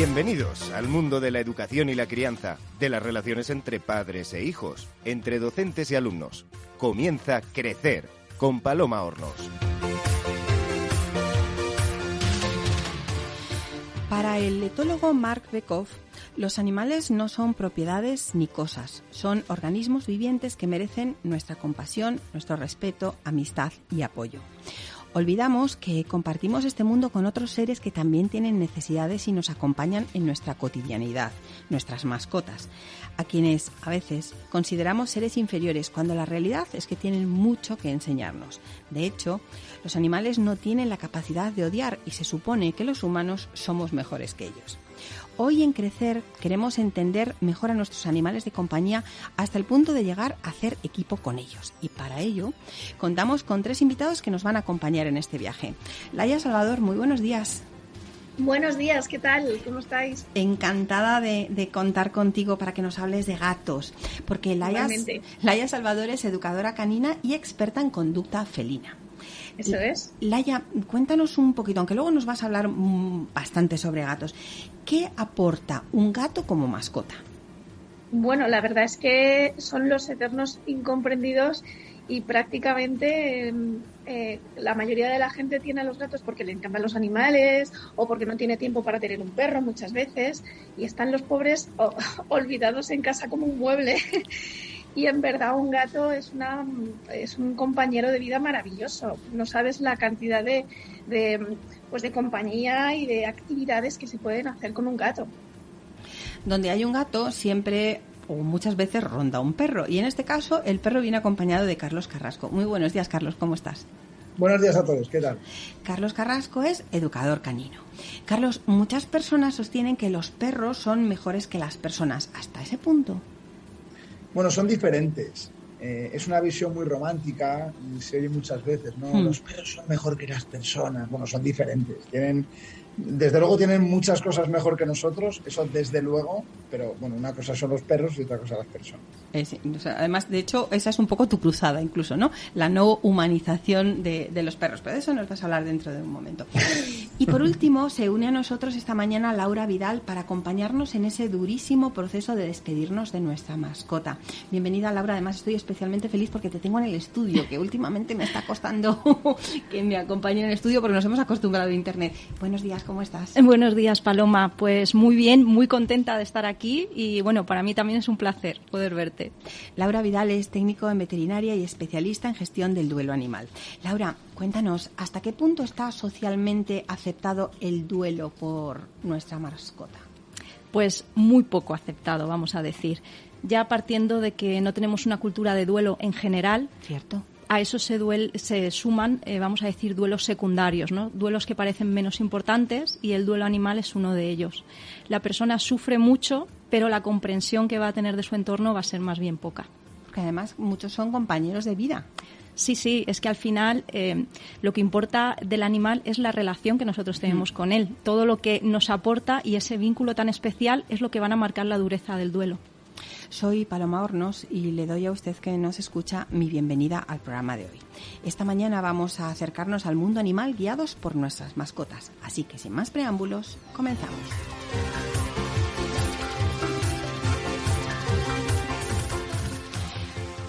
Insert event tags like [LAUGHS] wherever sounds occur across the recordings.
Bienvenidos al mundo de la educación y la crianza, de las relaciones entre padres e hijos, entre docentes y alumnos. Comienza Crecer con Paloma Hornos. Para el etólogo Mark Bekoff, los animales no son propiedades ni cosas, son organismos vivientes que merecen nuestra compasión, nuestro respeto, amistad y apoyo. Olvidamos que compartimos este mundo con otros seres que también tienen necesidades y nos acompañan en nuestra cotidianidad, nuestras mascotas, a quienes a veces consideramos seres inferiores cuando la realidad es que tienen mucho que enseñarnos. De hecho, los animales no tienen la capacidad de odiar y se supone que los humanos somos mejores que ellos. Hoy en Crecer queremos entender mejor a nuestros animales de compañía hasta el punto de llegar a hacer equipo con ellos. Y para ello contamos con tres invitados que nos van a acompañar en este viaje. Laia Salvador, muy buenos días. Buenos días, ¿qué tal? ¿Cómo estáis? Encantada de, contar contigo para que nos hables de gatos, porque Laia, Laia Salvador es educadora canina y experta en conducta felina. Eso es. Laia, cuéntanos un poquito, aunque luego nos vas a hablar mm, bastante sobre gatos. ¿Qué aporta un gato como mascota? Bueno, la verdad es que son los eternos incomprendidos y prácticamente em, eh, la mayoría de la gente tiene a los gatos porque le encantan los animales o porque no tiene tiempo para tener un perro muchas veces y están los pobres [LAUGHS] olvidados en casa como un mueble. Y en verdad un gato es, una, es un compañero de vida maravilloso. No sabes la cantidad de, de, pues de compañía y de actividades que se pueden hacer con un gato. Donde hay un gato siempre o muchas veces ronda un perro. Y en este caso el perro viene acompañado de Carlos Carrasco. Muy buenos días, Carlos, ¿cómo estás? Buenos días a todos, ¿qué tal? Carlos Carrasco es educador canino. Carlos, muchas personas sostienen que los perros son mejores que las personas. ¿Hasta ese punto? Bueno, son diferentes. Eh, es una visión muy romántica y se oye muchas veces, ¿no? Hmm. Los perros son mejor que las personas. Bueno, son diferentes. Tienen desde luego tienen muchas cosas mejor que nosotros, eso desde luego, pero bueno, una cosa son los perros y otra cosa las personas. Eh, además, de hecho, esa es un poco tu cruzada incluso, ¿no? La no humanización de, los perros, pero de eso nos vas a hablar dentro de un momento. Y por último, se une a nosotros esta mañana Laura Vidal para acompañarnos en ese durísimo proceso de despedirnos de nuestra mascota. Bienvenida, Laura. Además, estoy especialmente feliz porque te tengo en el estudio, que últimamente me está costando [LAUGHS] que me acompañe en el estudio porque nos hemos acostumbrado a Internet. Buenos días, ¿cómo estás? Buenos días, Paloma. Pues muy bien, muy contenta de estar aquí y bueno, para mí también es un placer poder verte. Laura Vidal es técnico en veterinaria y especialista en gestión del duelo animal. Laura, cuéntanos, ¿hasta qué punto está socialmente aceptado el duelo por nuestra mascota? Pues muy poco aceptado, vamos a decir. Ya partiendo de que no tenemos una cultura de duelo en general. Cierto a eso se, se suman, eh, vamos a decir, duelos secundarios, ¿no? duelos que parecen menos importantes y el duelo animal es uno de ellos. La persona sufre mucho, pero la comprensión que va a tener de su entorno va a ser más bien poca. Porque además muchos son compañeros de vida. Sí, sí, es que al final eh, lo que importa del animal es la relación que nosotros tenemos mm. con él. Todo lo que nos aporta y ese vínculo tan especial es lo que van a marcar la dureza del duelo. Soy Paloma Hornos y le doy a usted que nos escucha mi bienvenida al programa de hoy. Esta mañana vamos a acercarnos al mundo animal guiados por nuestras mascotas. Así que sin más preámbulos, comenzamos.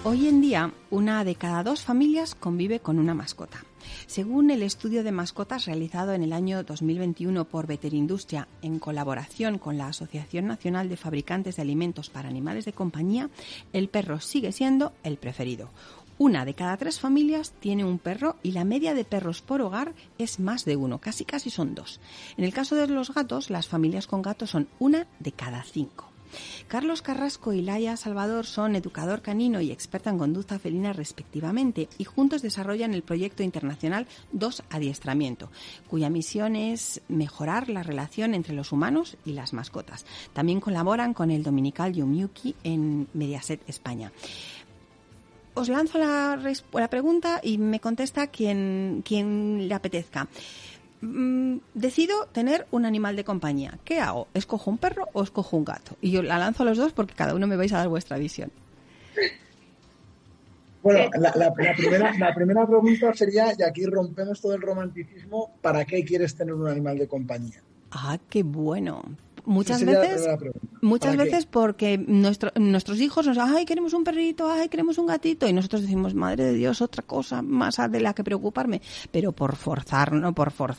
Hoy en día, una de cada dos familias convive con una mascota. Según el estudio de mascotas realizado en el año 2021 por Veterindustria en colaboración con la Asociación Nacional de Fabricantes de Alimentos para Animales de Compañía, el perro sigue siendo el preferido. Una de cada tres familias tiene un perro y la media de perros por hogar es más de uno, casi casi son dos. En el caso de los gatos, las familias con gatos son una de cada cinco. Carlos Carrasco y Laia Salvador son educador canino y experta en conducta felina respectivamente y juntos desarrollan el proyecto internacional Dos Adiestramiento, cuya misión es mejorar la relación entre los humanos y las mascotas. También colaboran con el dominical Yumiuki en Mediaset España os lanzo la, la, pregunta y me contesta quien, quien le apetezca. Mm, decido tener un animal de compañía. ¿Qué hago? ¿Escojo un perro o escojo un gato? Y yo la lanzo a los dos porque cada uno me vais a dar vuestra visión. Bueno, la, primera, la primera pregunta sería, y aquí rompemos todo el romanticismo, ¿para qué quieres tener un animal de compañía? Ah, qué bueno. Muchas veces, muchas veces porque nuestros hijos nos ay, queremos un perrito, ay, queremos un gatito y nosotros decimos, madre de Dios, otra cosa más de la que preocuparme, pero por forzar, no por for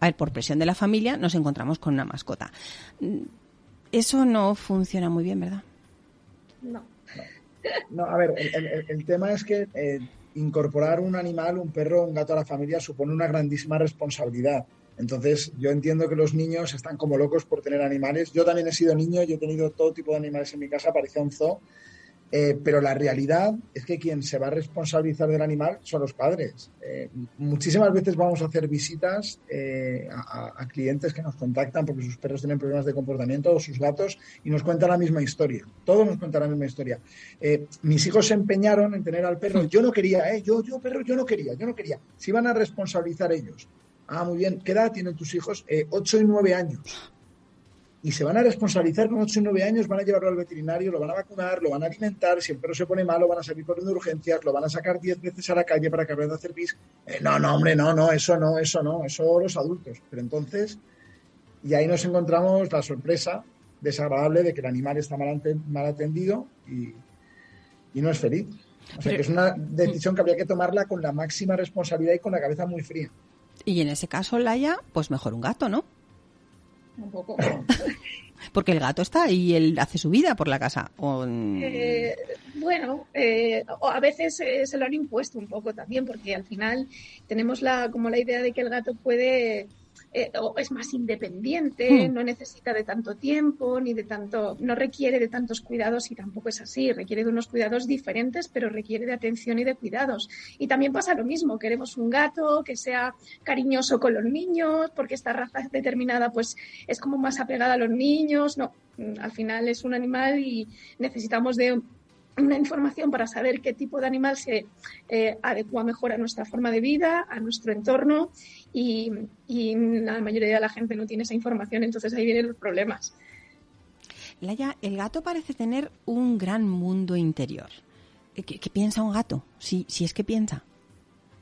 a ver, por presión de la familia nos encontramos con una mascota. Eso no funciona muy bien, ¿verdad? No. No, a ver, el, tema es que eh, incorporar un animal, un perro, un gato a la familia supone una grandísima responsabilidad. Entonces, yo entiendo que los niños están como locos por tener animales. Yo también he sido niño, yo he tenido todo tipo de animales en mi casa, parecía un zoo. Eh, pero la realidad es que quien se va a responsabilizar del animal son los padres. Eh, muchísimas veces vamos a hacer visitas eh, a, clientes que nos contactan porque sus perros tienen problemas de comportamiento o sus gatos y nos cuentan la misma historia. Todos nos cuentan la misma historia. mis hijos se empeñaron en tener al perro. Yo no quería, yo, yo, perro, yo no quería, yo no quería. Se iban a responsabilizar ellos. Ah, muy bien. ¿Qué edad tienen tus hijos? Eh, 8 y 9 años. Y se van a responsabilizar con 8 y 9 años, van a llevarlo al veterinario, lo van a vacunar, lo van a alimentar. Si el perro se pone malo, van a salir corriendo de urgencias, lo van a sacar 10 veces a la calle para que aprenda a hacer pis. Eh, no, no, hombre, no, no, eso no, eso no, eso los adultos. Pero entonces, y ahí nos encontramos la sorpresa desagradable de que el animal está mal, mal atendido y, y no es feliz. O sea, que es una decisión que habría que tomarla con la máxima responsabilidad y con la cabeza muy fría. Y en ese caso, Laia, pues mejor un gato, ¿no? Un poco. [LAUGHS] Porque el gato está y él hace su vida por la casa. Eh, bueno, eh, a veces eh, se lo han impuesto un poco también, porque al final tenemos la, como la idea de que el gato puede eh, es más independiente, hmm. no necesita de tanto tiempo, ni de tanto, no requiere de tantos cuidados y tampoco es así, requiere de unos cuidados diferentes, pero requiere de atención y de cuidados. Y también pasa lo mismo, queremos un gato que sea cariñoso con los niños, porque esta raza determinada pues es como más apegada a los niños, no, al final es un animal y necesitamos de una información para saber qué tipo de animal se eh, adecua mejor a nuestra forma de vida, a nuestro entorno y, la mayoría de la gente no tiene esa información, entonces ahí vienen los problemas. Laia, el gato parece tener un gran mundo interior. ¿Qué, piensa un gato? Si, si es que piensa.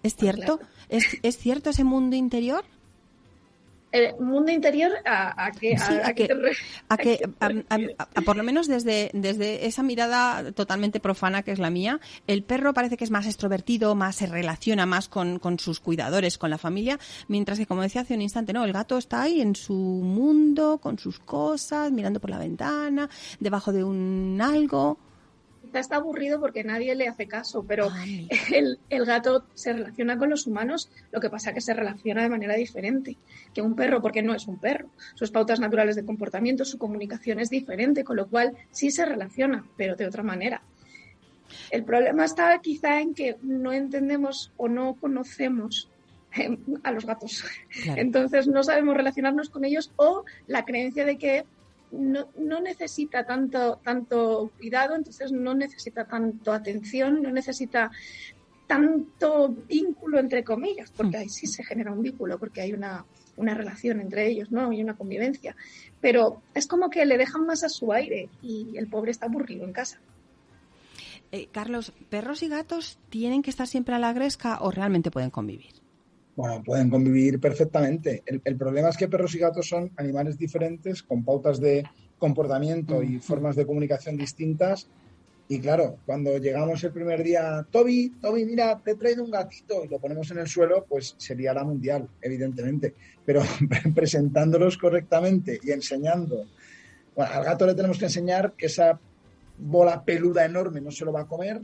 ¿Es cierto? ¿Es, ¿Es cierto ese mundo interior? El mundo interior a, a que a, que, a que por lo menos desde desde esa mirada totalmente profana que es la mía el perro parece que es más extrovertido más se relaciona más con, con sus cuidadores con la familia mientras que como decía hace un instante no el gato está ahí en su mundo con sus cosas mirando por la ventana debajo de un algo está aburrido porque nadie le hace caso, pero [LAUGHS] el, el, gato se relaciona con los humanos, lo que pasa es que se relaciona de manera diferente que un perro, porque no es un perro. Sus pautas naturales de comportamiento, su comunicación es diferente, con lo cual sí se relaciona, pero de otra manera. El problema está quizá en que no entendemos o no conocemos eh, a los gatos. Entonces no sabemos relacionarnos con ellos o la creencia de que no, no, necesita tanto, tanto cuidado, entonces no necesita tanto atención, no necesita tanto vínculo entre comillas, porque ahí sí se genera un vínculo, porque hay una, una relación entre ellos, ¿no? Y una convivencia. Pero es como que le dejan más a su aire y el pobre está aburrido en casa. Eh, Carlos, ¿perros y gatos tienen que estar siempre a la gresca o realmente pueden convivir? Bueno, pueden convivir perfectamente. El, problema es que perros y gatos son animales diferentes, con pautas de comportamiento y formas de comunicación distintas. Y claro, cuando llegamos el primer día, Toby, Toby, mira, te he traído un gatito y lo ponemos en el suelo, pues sería la mundial, evidentemente. Pero [LAUGHS] presentándolos correctamente y enseñando. Bueno, al gato le tenemos que enseñar que esa bola peluda enorme no se lo va a comer,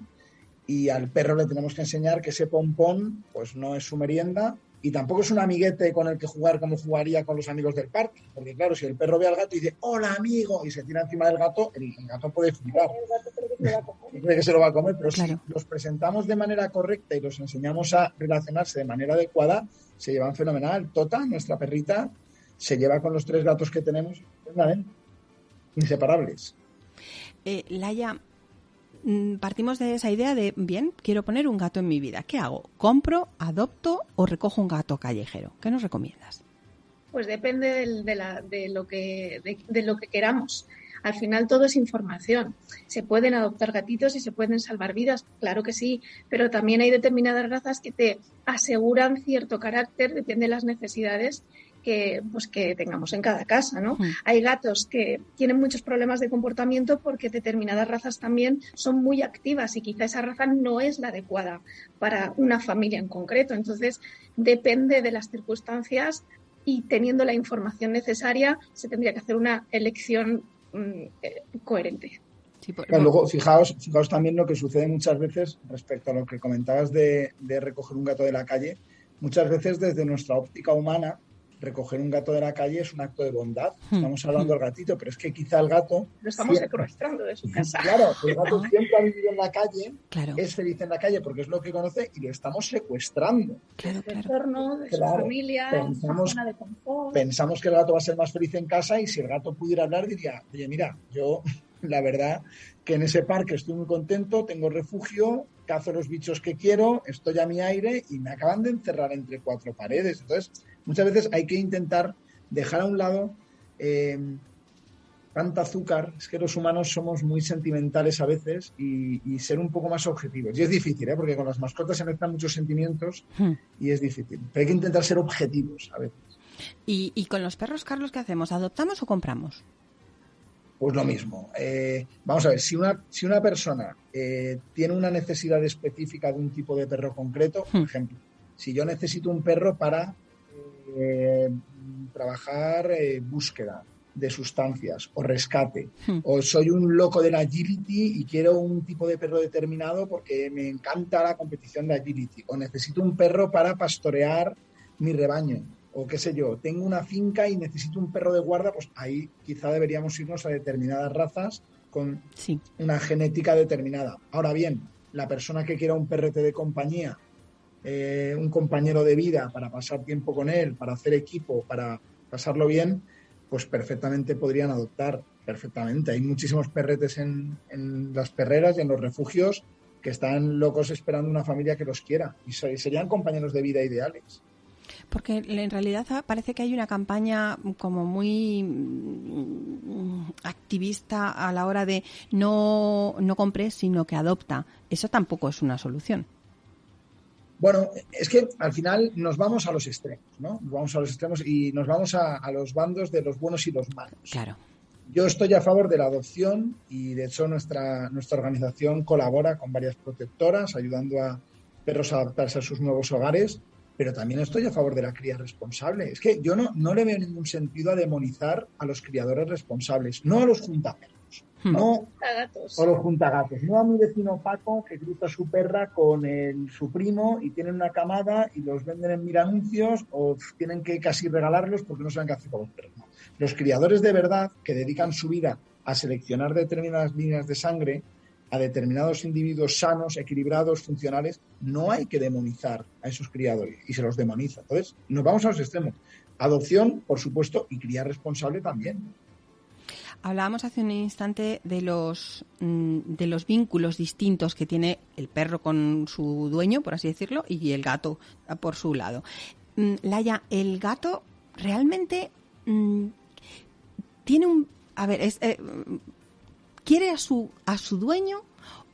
y al perro le tenemos que enseñar que ese pompón pues no es su merienda y tampoco es un amiguete con el que jugar como jugaría con los amigos del parque. Porque claro, si el perro ve al gato y dice, hola amigo, y se tira encima del gato, el, gato puede flipar. cree que se lo va a comer, pero si los presentamos de manera correcta y los enseñamos a relacionarse de manera adecuada, se llevan fenomenal. Tota, nuestra perrita, se lleva con los tres gatos que tenemos, inseparables. Eh, Laia, partimos de esa idea de, bien, quiero poner un gato en mi vida. ¿Qué hago? ¿Compro, adopto o recojo un gato callejero? ¿Qué nos recomiendas? Pues depende de, lo que, de, lo que queramos. Al final todo es información. Se pueden adoptar gatitos y se pueden salvar vidas, claro que sí, pero también hay determinadas razas que te aseguran cierto carácter, depende de las necesidades que, pues, que tengamos en cada casa, ¿no? Mm. Hay gatos que tienen muchos problemas de comportamiento porque determinadas razas también son muy activas y quizá esa raza no es la adecuada para una familia en concreto. Entonces, depende de las circunstancias y teniendo la información necesaria, se tendría que hacer una elección mm, eh, coherente. Sí, por- Claro, luego, fijaos, fijaos también lo que sucede muchas veces respecto a lo que comentabas de, de recoger un gato de la calle. Muchas veces desde nuestra óptica humana, recoger un gato de la calle es un acto de bondad. Hmm. Estamos hablando del gatito, pero es que quizá el gato, Lo estamos secuestrando de su casa. claro, el gato siempre ha vivido en la calle, claro, es feliz en la calle porque es lo que conoce y lo estamos secuestrando. claro, de su claro. entorno, de Claro, su familia, de su pensamos- zona de confort. Pensamos que el gato va a ser más feliz en casa y si el gato pudiera hablar diría, oye, mira, yo [LAUGHS] la verdad que en ese parque estoy muy contento, tengo refugio, cazo los bichos que quiero, estoy a mi aire y me acaban de encerrar entre cuatro paredes. Entonces, muchas veces hay que intentar dejar a un lado eh, tanta azúcar. Es que los humanos somos muy sentimentales a veces y, y ser un poco más objetivos. Y es difícil, ¿eh? porque con las mascotas se mezclan muchos sentimientos Hmm. y es difícil. Pero hay que intentar ser objetivos a veces. ¿Y, y con los perros, Carlos, qué hacemos? ¿Adoptamos o compramos? Pues lo mismo. Eh, vamos a ver, si una, si una persona eh, tiene una necesidad específica de un tipo de perro concreto, por Hmm. ejemplo, si yo necesito un perro para eh, trabajar eh, búsqueda de sustancias o rescate, Hmm. o soy un loco del agility y quiero un tipo de perro determinado porque me encanta la competición de agility, o necesito un perro para pastorear mi rebaño, o qué sé yo, tengo una finca y necesito un perro de guarda, pues ahí quizá deberíamos irnos a determinadas razas con Sí. una genética determinada. Ahora bien, la persona que quiera un perrete de compañía, eh, un compañero de vida para pasar tiempo con él, para hacer equipo, para pasarlo bien, pues perfectamente podrían adoptar, perfectamente. Hay muchísimos perretes en, en las perreras y en los refugios que están locos esperando una familia que los quiera y serían compañeros de vida ideales. Porque en realidad parece que hay una campaña como muy mm, activista a la hora de no, no compres, sino que adopta. Eso tampoco es una solución. Bueno, es que al final nos vamos a los extremos, ¿no? Nos vamos a los extremos y nos vamos a, a los bandos de los buenos y los malos. Claro. Yo estoy a favor de la adopción y de hecho nuestra, nuestra organización colabora con varias protectoras ayudando a perros a adaptarse a sus nuevos hogares, pero también estoy a favor de la cría responsable. Es que yo no, no le veo ningún sentido a demonizar a los criadores responsables, no a los juntaperros. No A los juntagatos. No a mi vecino Paco que cruza su perra con el, su primo y tienen una camada y los venden en mil anuncios o tienen que casi regalarlos porque no saben qué hacer con los perros. No. Los criadores de verdad que dedican su vida a seleccionar determinadas líneas de sangre a determinados individuos sanos, equilibrados, funcionales, no hay que demonizar a esos criadores y se los demoniza. Entonces, nos vamos a los extremos. Adopción, por supuesto, y cría responsable también. Hablábamos hace un instante de los, mm, de los vínculos distintos que tiene el perro con su dueño, por así decirlo, y el gato por su lado. Mm, Laia, el gato realmente mm, tiene un... A ver, es, eh, ¿quiere a su, a su dueño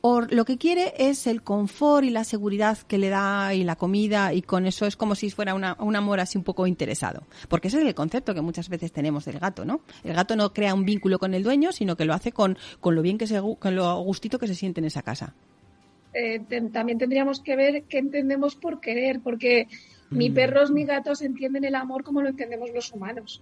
o lo que quiere es el confort y la seguridad que le da y la comida y con eso es como si fuera una, un amor así un poco interesado. Porque ese es el concepto que muchas veces tenemos del gato, ¿no? El gato no crea un vínculo con el dueño, sino que lo hace con, con lo bien que se, con lo gustito que se siente en esa casa. Eh, te- también tendríamos que ver qué entendemos por querer, porque ni Mm. perros ni gatos entienden el amor como lo entendemos los humanos.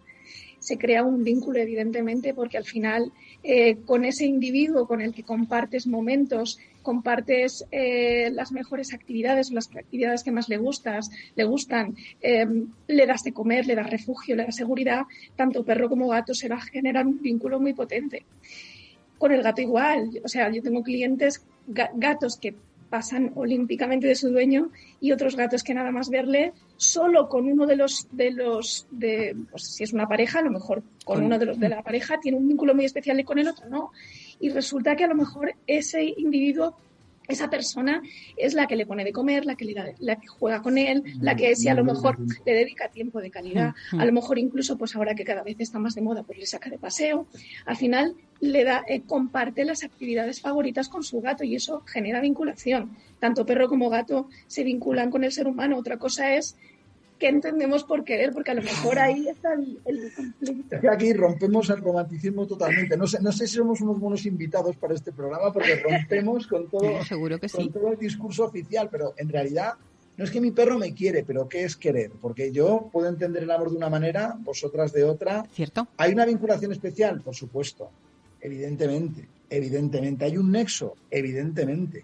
Se crea un vínculo, evidentemente, porque al final eh, con ese individuo con el que compartes momentos, compartes eh, las mejores actividades o las actividades que más le gustas, le gustan, eh, le das de comer, le das refugio, le das seguridad, tanto perro como gato se va a generar un vínculo muy potente. Con el gato igual, o sea, yo tengo clientes ga- gatos que pasan olímpicamente de su dueño y otros gatos que nada más verle solo con uno de los de los de pues si es una pareja a lo mejor con uno de los de la pareja tiene un vínculo muy especial y con el otro no y resulta que a lo mejor ese individuo esa persona es la que le pone de comer, la que, le da- la que juega con él, la que si a lo mejor le dedica tiempo de calidad, a lo mejor incluso pues ahora que cada vez está más de moda pues le saca de paseo, al final le da, eh, comparte las actividades favoritas con su gato y eso genera vinculación. Tanto perro como gato se vinculan con el ser humano. Otra cosa es qué entendemos por querer, porque a lo mejor ahí está el, conflicto. Es que aquí rompemos el romanticismo totalmente. No sé, no sé si somos unos buenos invitados para este programa, porque rompemos con todo, [LAUGHS] seguro que con todo el discurso oficial, pero en realidad no es que mi perro me quiere, pero ¿qué es querer? Porque yo puedo entender el amor de una manera, vosotras de otra. ¿Cierto? ¿Hay una vinculación especial? Por supuesto. Evidentemente. Evidentemente. ¿Hay un nexo? Evidentemente.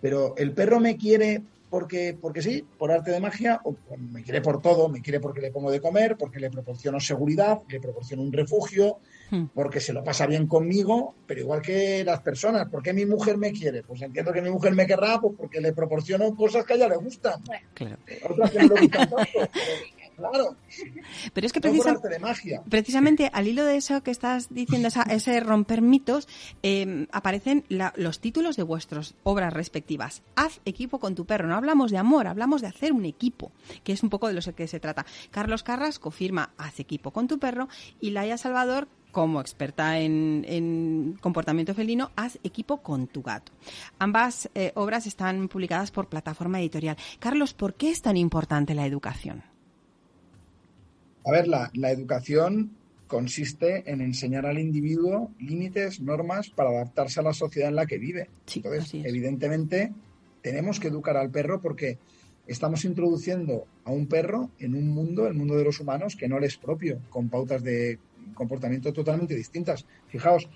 Pero el perro me quiere porque, porque sí, por arte de magia, o me quiere por todo, me quiere porque le pongo de comer, porque le proporciono seguridad, le proporciono un refugio, hmm. porque se lo pasa bien conmigo, pero igual que las personas, ¿por qué mi mujer me quiere? Pues entiendo que mi mujer me querrá pues porque le proporciono cosas que a ella le gustan. Claro. Otras que no le gustan tanto. Claro. Pero es que precisamente al hilo de eso que estás diciendo, ese romper mitos, em, aparecen los títulos de vuestras obras respectivas. Haz equipo con tu perro. No hablamos de amor, hablamos de hacer un equipo, que es un poco de lo que se trata. Carlos Carrasco firma Haz equipo con tu perro y Laia Salvador como experta en, comportamiento felino, haz equipo con tu gato. Ambas eh, obras están publicadas por plataforma editorial. Carlos, ¿por qué es tan importante la educación? A ver, la, educación consiste en enseñar al individuo límites, normas para adaptarse a la sociedad en la que vive. Entonces, evidentemente, tenemos que educar al perro porque estamos introduciendo a un perro en un mundo, el mundo de los humanos, que no le es propio, con pautas de comportamiento totalmente distintas. Fijaos,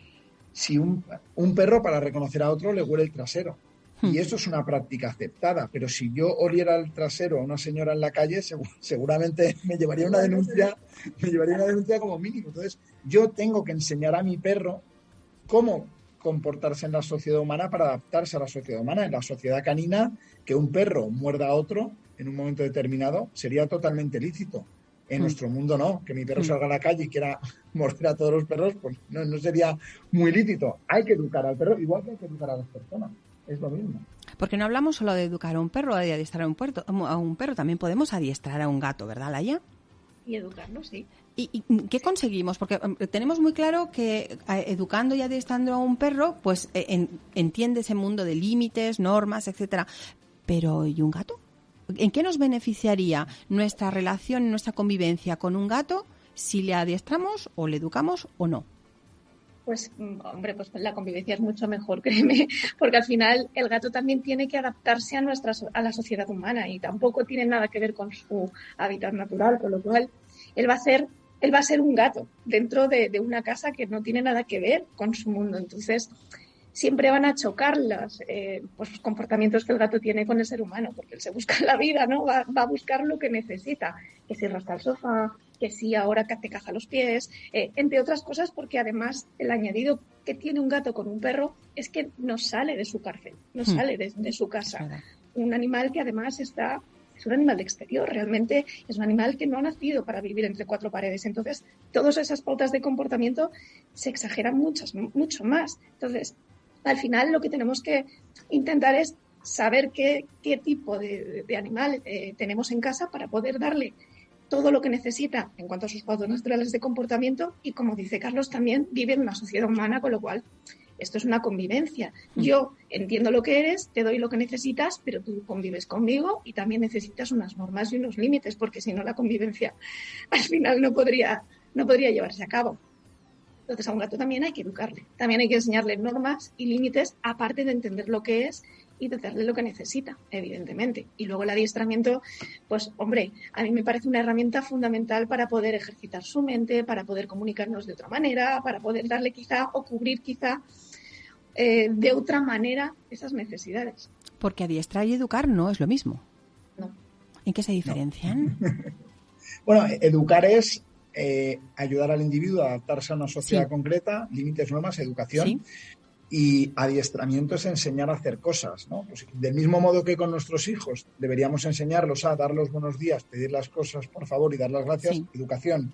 si un, un perro para reconocer a otro le huele el trasero, y hmm. eso es una práctica aceptada, pero si yo oliera el trasero a una señora en la calle, seguramente me llevaría una denuncia, me llevaría una denuncia como mínimo. Entonces, yo tengo que enseñar a mi perro cómo comportarse en la sociedad humana para adaptarse a la sociedad humana. En la sociedad canina, que un perro muerda a otro en un momento determinado sería totalmente lícito. En hmm. nuestro mundo no, que mi perro hmm. salga a la calle y quiera morder a todos los perros, pues no, no sería muy lícito. Hay que educar al perro, igual que hay que educar a las personas es lo mismo. Porque no hablamos solo de educar a un perro, de adiestrar a un, puerto, a un perro, también podemos adiestrar a un gato, ¿verdad, Laia? Y educarlo, sí. ¿Y, qué conseguimos? Porque um, tenemos muy claro que educando y adiestrando a un perro, pues e, entiende ese mundo de límites, normas, etcétera. Pero ¿y un gato? ¿En qué nos beneficiaría nuestra relación, nuestra convivencia con un gato si le adiestramos o le educamos o no? Pues mm, hombre, pues la convivencia es mucho mejor, [LAUGHS] créeme, porque al final el gato también tiene que adaptarse a nuestra a la sociedad humana y tampoco tiene nada que ver con su hábitat natural, con lo cual él va a ser él va a ser un gato dentro de, una casa que no tiene nada que ver con su mundo. Entonces, siempre van a chocar los, eh, pues, comportamientos que el gato tiene con el ser humano, porque él se busca [LAUGHS] la vida, ¿no? Va, va a buscar lo que necesita, que si rasca el sofá, que sí ahora que te caja los pies, eh, entre otras cosas porque además el añadido que tiene un gato con un perro es que no sale de su cárcel, no hmm. sale de, su casa. Un animal que además está es un animal de exterior, realmente es un animal que no ha nacido para vivir entre cuatro paredes. Entonces, todas esas pautas de comportamiento se exageran muchas, mucho más. Entonces, al final lo que tenemos que intentar es saber qué, qué tipo de, animal eh, tenemos en casa para poder darle todo lo que necesita en cuanto a sus pautas naturales de comportamiento y, como dice Carlos, también vive en una sociedad humana, con lo cual esto es una convivencia. Mm. Yo entiendo lo que eres, te doy lo que necesitas, pero tú convives conmigo y también necesitas unas normas y unos límites, porque si no la convivencia [LAUGHS] al final no podría, no podría llevarse a cabo. Entonces a un gato también hay que educarle, también hay que enseñarle normas y límites, aparte de entender lo que es y de darle lo que necesita, evidentemente. Y luego el adiestramiento, pues hombre, a mí me parece una herramienta fundamental para poder ejercitar su mente, para poder comunicarnos de otra manera, para poder darle quizá o cubrir quizá eh, de otra manera esas necesidades. Porque adiestrar y educar no es lo mismo. No. ¿En qué se diferencian? [LAUGHS] bueno, educar es eh, ayudar al individuo a adaptarse a una sociedad concreta, límites, normas, educación. Y adiestramiento es enseñar a hacer cosas, ¿no? Pues, del mismo modo que con nuestros hijos deberíamos enseñarlos a dar los buenos días, pedir las cosas por favor y dar las gracias, educación.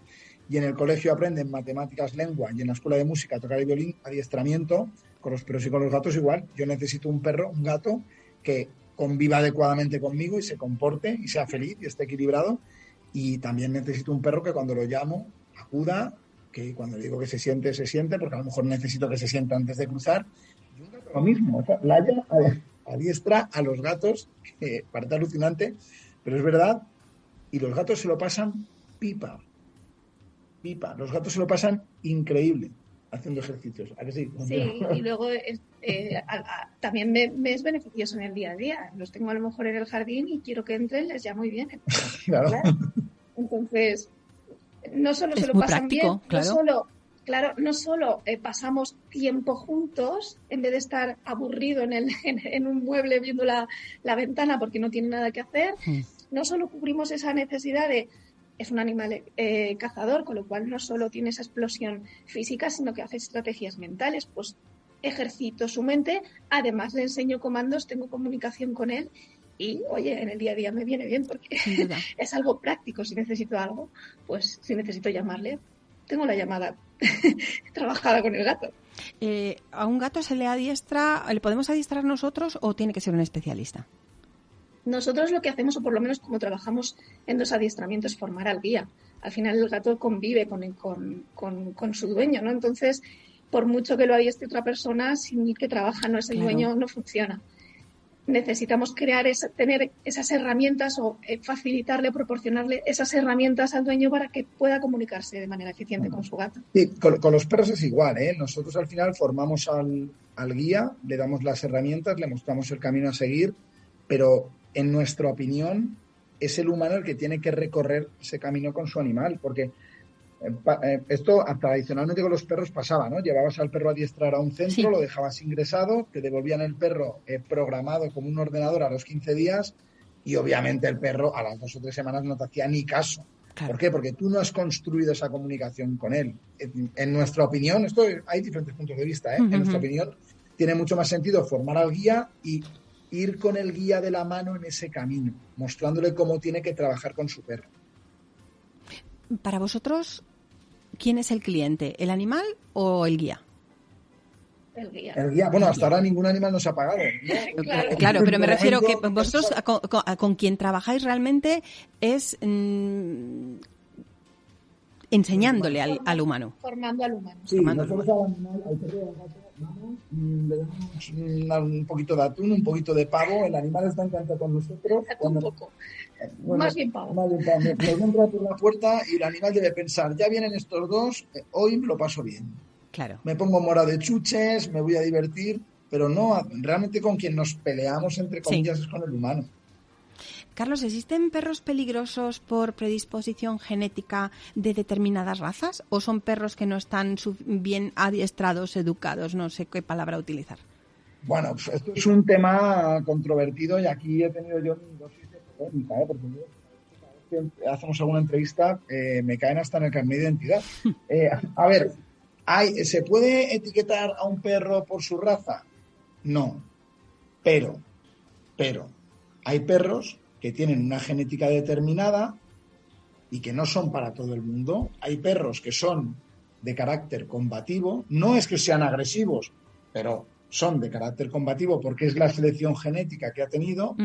Y en el colegio aprenden matemáticas, lengua y en la escuela de música tocar el violín, adiestramiento, con los perros y con los gatos igual. Yo necesito un perro, un gato que conviva adecuadamente conmigo y se comporte y sea feliz y esté equilibrado. Y también necesito un perro que cuando lo llamo acuda, que cuando digo que se siente, se siente, porque a lo mejor necesito que se sienta antes de cruzar. Y un gato lo mismo, la a, adiestra a los gatos, que parece alucinante, pero es verdad, Y los gatos se lo pasan pipa. Pipa. Los gatos se lo pasan increíble haciendo ejercicios. ¿A que sí? Sí, y [LAUGHS] luego eh, también me, es beneficioso en el día a día. Los tengo a lo mejor en el jardín y quiero que entren, les llamo y vienen. [LAUGHS] claro. Entonces, no solo se lo pasan bien, claro. no solo claro, no solo eh, pasamos tiempo juntos, en vez de estar aburrido en, el, [LAUGHS] en, un mueble viendo la, ventana porque no tiene nada que hacer, hmm. no solo cubrimos esa necesidad de es un animal eh, cazador, con lo cual no solo tiene esa explosión física, sino que hace estrategias mentales, pues ejercito su mente, además le enseño comandos, tengo comunicación con él y, oye, en el día a día me viene bien porque [LAUGHS] es algo práctico. Si necesito algo, pues si necesito llamarle, tengo la llamada [LAUGHS] trabajada con el gato. Eh, ¿A un gato se le adiestra, le podemos adiestrar nosotros o tiene que ser un especialista? Nosotros lo que hacemos, o por lo menos como trabajamos en dos adiestramientos, es formar al guía. Al final el gato convive con, con, con, su dueño, ¿no? Entonces, por mucho que lo adiestre otra persona, sin que trabaja no es el dueño, no funciona necesitamos crear tener esas herramientas o eh, facilitarle, proporcionarle esas herramientas al dueño para que pueda comunicarse de manera eficiente con su gato. Sí, con, los perros es igual, ¿eh? Nosotros al final formamos al, al, guía, le damos las herramientas, le mostramos el camino a seguir, pero en nuestra opinión es el humano el que tiene que recorrer ese camino con su animal, porque esto tradicionalmente con los perros pasaba, ¿no? Llevabas al perro a adiestrar a un centro, lo dejabas ingresado, te devolvían el perro eh, programado como un ordenador a los 15 días y obviamente el perro a las dos o tres semanas no te hacía ni caso. ¿Por qué? Porque tú no has construido esa comunicación con él. En, nuestra opinión, esto hay diferentes puntos de vista, ¿eh? En nuestra opinión, tiene mucho más sentido formar al guía y ir con el guía de la mano en ese camino, mostrándole cómo tiene que trabajar con su perro. Para vosotros, ¿quién es el cliente? ¿El animal o el guía? El guía. El guía. Bueno, hasta ahora ningún animal nos ha pagado. [LAUGHS] claro. pero me refiero que vosotros con, quien trabajáis realmente es mm, enseñándole al, humano. Formando al humano. Sí, nosotros al animal, al perro mm, le damos un, poquito de atún, un poquito de pavo. El animal está encantado con nosotros. Un poco más bien pavo. Más bien pavo. Me, por la puerta y el animal debe pensar, ya vienen estos dos, eh, hoy me lo paso bien. Claro. Me pongo mora de chuches, me voy a divertir, pero no, realmente con quien nos peleamos, entre comillas, es con el humano. Carlos, ¿existen perros peligrosos por predisposición genética de determinadas razas o son perros que no están bien adiestrados, educados? No sé qué palabra utilizar. Bueno, pues esto es un tema controvertido y aquí he tenido yo dos ¿eh? porque que hacemos alguna entrevista eh, me caen hasta en el carnet de identidad. [LAUGHS] Eh, a ver, ¿hay, ¿se puede etiquetar a un perro por su raza? No, pero, pero, hay perros que tienen una genética determinada y que no son para todo el mundo. Hay perros que son de carácter combativo, no es que sean agresivos, pero son de carácter combativo porque es la selección genética que ha tenido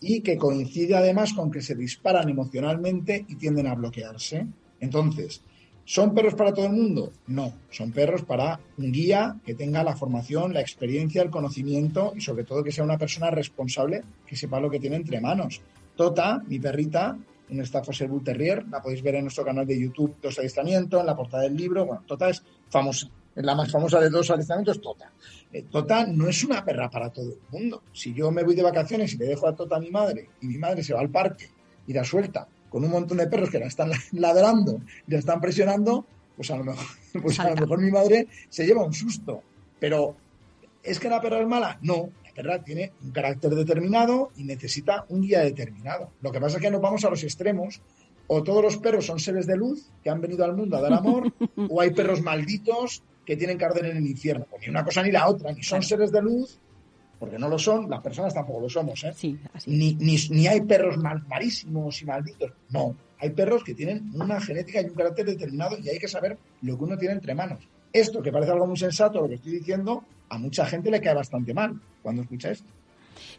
y que coincide además con que se disparan emocionalmente y tienden a bloquearse. Entonces, ¿son perros para todo el mundo? No, son perros para un guía que tenga la formación, la experiencia, el conocimiento y sobre todo que sea una persona responsable que sepa lo que tiene entre manos. Tota, mi perrita, un Staffordshire Bull Terrier, la podéis ver en nuestro canal de YouTube Dos Adiestramientos, en la portada del libro. Bueno, Tota es famosa la más famosa de dos adiestramientos es Tota. Eh, tota no es una perra para todo el mundo. Si yo me voy de vacaciones y le dejo a Tota a mi madre y mi madre se va al parque y la suelta con un montón de perros que la están [LAUGHS] ladrando, la están presionando, pues a lo mejor, [LAUGHS] pues a lo mejor mi madre se lleva un susto. Pero ¿es que la perra es mala? No, perra tiene un carácter determinado y necesita un guía determinado. Lo que pasa es que nos vamos a los extremos o todos los perros son seres de luz que han venido al mundo a dar amor, [LAUGHS] o hay perros malditos que tienen que arder en el infierno. Pues ni una cosa ni la otra, ni son seres de luz, porque no lo son, las personas tampoco lo somos, ¿eh? Ni, ni, hay perros mal, malísimos y malditos. No, hay perros que tienen una genética y un carácter determinado y hay que saber lo que uno tiene entre manos. Esto, que parece algo muy sensato, lo que estoy diciendo, a mucha gente le cae bastante mal cuando escucha esto.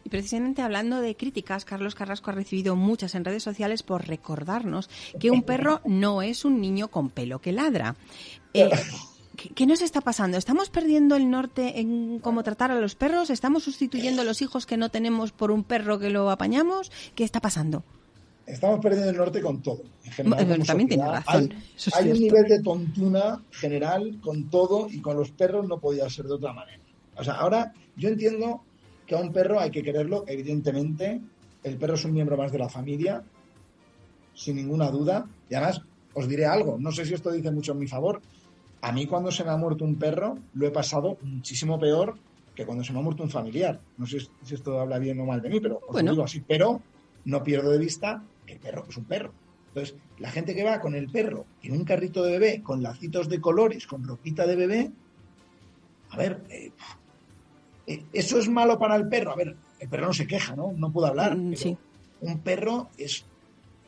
Y precisamente hablando de críticas, Carlos Carrasco ha recibido muchas en redes sociales por recordarnos que un perro no es un niño con pelo que ladra. Eh, [LAUGHS] ¿Qué, nos está pasando? ¿Estamos perdiendo el norte en cómo tratar a los perros? ¿Estamos sustituyendo a los hijos que no tenemos por un perro que lo apañamos? ¿Qué está pasando? Estamos perdiendo el norte con todo. En general, también tiene razón. Hay, un nivel de tontuna general con todo y con los perros no podía ser de otra manera. O sea, ahora yo entiendo que a un perro hay que quererlo, evidentemente. El perro es un miembro más de la familia, sin ninguna duda. Y además, os diré algo, no sé si esto dice mucho en mi favor. A mí cuando se me ha muerto un perro, lo he pasado muchísimo peor que cuando se me ha muerto un familiar. No sé si esto habla bien o mal de mí, pero os digo así. Pero no pierdo de vista el perro es un perro. Entonces, la gente que va con el perro en un carrito de bebé, con lacitos de colores, con ropita de bebé, a ver, eh, eh, eso es malo para el perro. A ver, el perro no se queja, ¿no? No puedo hablar. Mm, un perro es,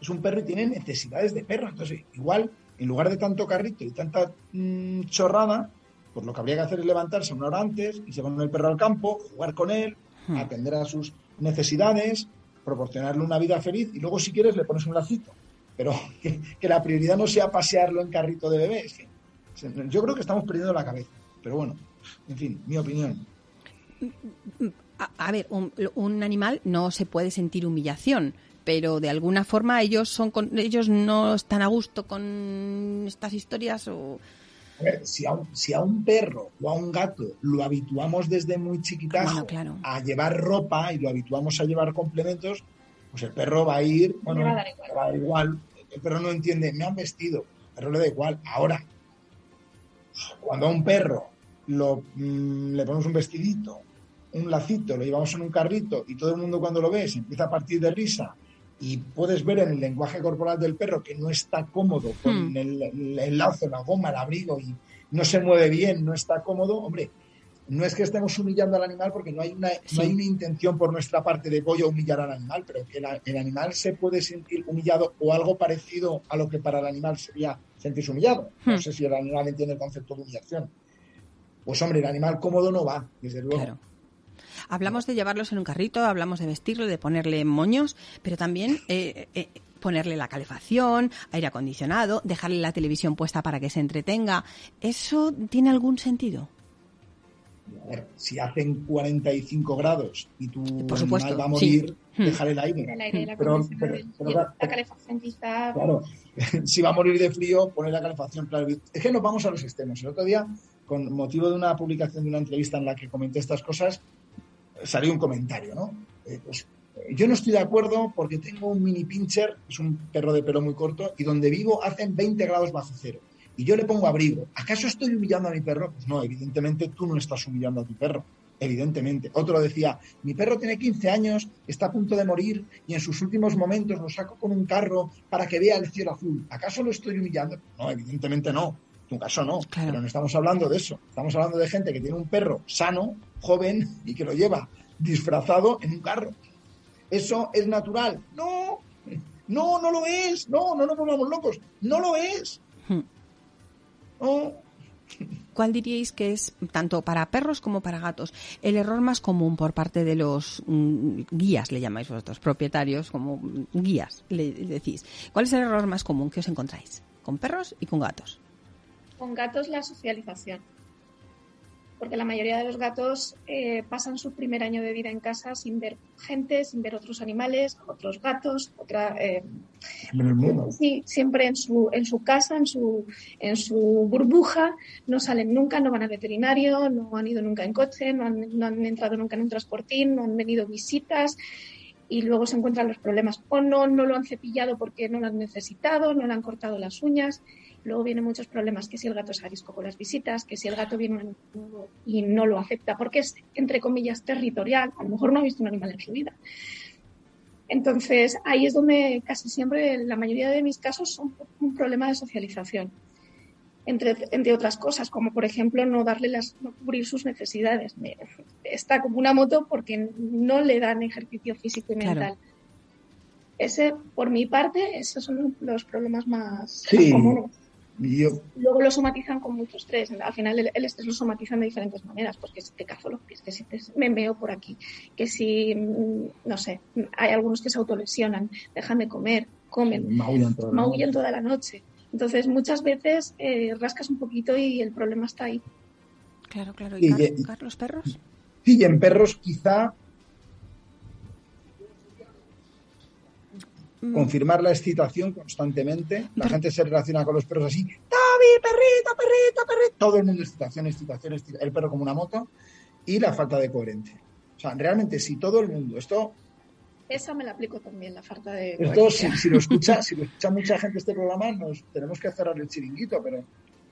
es un perro y tiene necesidades de perro. Entonces, igual, en lugar de tanto carrito y tanta mm, chorrada, pues lo que habría que hacer es levantarse una hora antes, y se con el perro al campo, jugar con él, hmm. atender a sus necesidades, proporcionarle una vida feliz y luego si quieres le pones un lacito. Pero [LAUGHS] que, la prioridad no sea pasearlo en carrito de bebé. yo creo que estamos perdiendo la cabeza. Pero bueno, en fin, mi opinión. A, ver, un, animal no se puede sentir humillación, pero de alguna forma ellos son ellos no están a gusto con estas historias o a ver, si a, un, si a un perro o a un gato lo habituamos desde muy chiquitajo a llevar ropa y lo habituamos a llevar complementos, pues el perro va a ir, bueno, va a dar igual. El perro no entiende, me han vestido, el perro le da igual. Ahora, cuando a un perro lo, mm, le ponemos un vestidito, un lacito, lo llevamos en un carrito y todo el mundo cuando lo ve se empieza a partir de risa y puedes ver en el lenguaje corporal del perro que no está cómodo con hmm. el, lazo, la goma, el abrigo y no se mueve bien, no está cómodo, hombre, no es que estemos humillando al animal porque no hay una, no hay una intención por nuestra parte de voy a humillar al animal, pero que el animal se puede sentir humillado o algo parecido a lo que para el animal sería sentirse humillado. No hmm. sé si el animal entiende el concepto de humillación. Pues hombre, el animal cómodo no va, desde luego. Hablamos de llevarlos en un carrito, hablamos de vestirlo, de ponerle moños, pero también eh, eh, ponerle la calefacción, aire acondicionado, dejarle la televisión puesta para que se entretenga. ¿Eso tiene algún sentido? A ver, si hacen 45 grados y tu Por animal va a morir, hmm. dejar el aire. El aire la, pero, la calefacción quizá... Claro, [LAUGHS] si va a morir de frío, poner la calefacción. Claro. Es que nos vamos a los extremos. El otro día, con motivo de una publicación de una entrevista en la que comenté estas cosas, salió un comentario, ¿no? Eh, pues, yo no estoy de acuerdo porque tengo un mini pincher, es un perro de pelo muy corto, y donde vivo hacen 20 grados bajo cero. Y yo le pongo abrigo. ¿Acaso estoy humillando a mi perro? Pues no, evidentemente tú no estás humillando a tu perro. Evidentemente. Otro decía, mi perro tiene 15 años, está a punto de morir y en sus últimos momentos lo saco con un carro para que vea el cielo azul. ¿Acaso lo estoy humillando? No, evidentemente no. En tu caso no. Pero no estamos hablando de eso. Estamos hablando de gente que tiene un perro sano, joven y que lo lleva disfrazado en un carro. ¿Eso es natural? No, no, no lo es. No, no nos volvamos locos. No lo es. Hmm. ¿Cuál diríais que es, tanto para perros como para gatos, el error más común por parte de los mm, guías, le llamáis vosotros, propietarios, como guías, le decís? ¿Cuál es el error más común que os encontráis con perros y con gatos? Con gatos la socialización. Porque la mayoría de los gatos eh, pasan su primer año de vida en casa sin ver gente, sin ver otros animales, otros gatos, otra eh, sí, siempre en su en su casa, en su en su burbuja, no salen nunca, no van al veterinario, no han ido nunca en coche, no han, no han entrado nunca en un transportín, no han venido visitas. Y luego se encuentran los problemas. O no no lo han cepillado porque no lo han necesitado, no le han cortado las uñas Luego vienen muchos problemas, que si el gato es arisco con las visitas, que si el gato viene y no lo acepta porque es, entre comillas, territorial, a lo mejor no ha visto un animal en su vida. Entonces, ahí es donde casi siempre, la mayoría de mis casos, son un problema de socialización. Entre, entre, otras cosas, como por ejemplo no darle las, no cubrir sus necesidades. Está como una moto porque no le dan ejercicio físico y mental. Ese, por mi parte, esos son los problemas más comunes. Luego lo somatizan con mucho estrés. Al final el, estrés lo somatizan de diferentes maneras, pues que si te cazo los pies, que si te, me veo por aquí, que si, mm, no sé, hay algunos que se autolesionan, dejan de comer, comen, maullan toda, la noche. Entonces muchas veces eh, rascas un poquito y el problema está ahí. Claro, claro. ¿Y, y Carlos, perros? Sí, y en perros quizá confirmar la excitación constantemente. La gente se relaciona con los perros así, Toby, perrito, perrito, perrito. Todo el mundo excitación, excitación, excitación, el perro como una moto y la falta de coherente. O sea, realmente si todo el mundo, esto... Esa me la aplico también, la falta de... Esto, si, lo escucha, [LAUGHS] si lo escucha mucha gente este programa, nos tenemos que cerrar el chiringuito, pero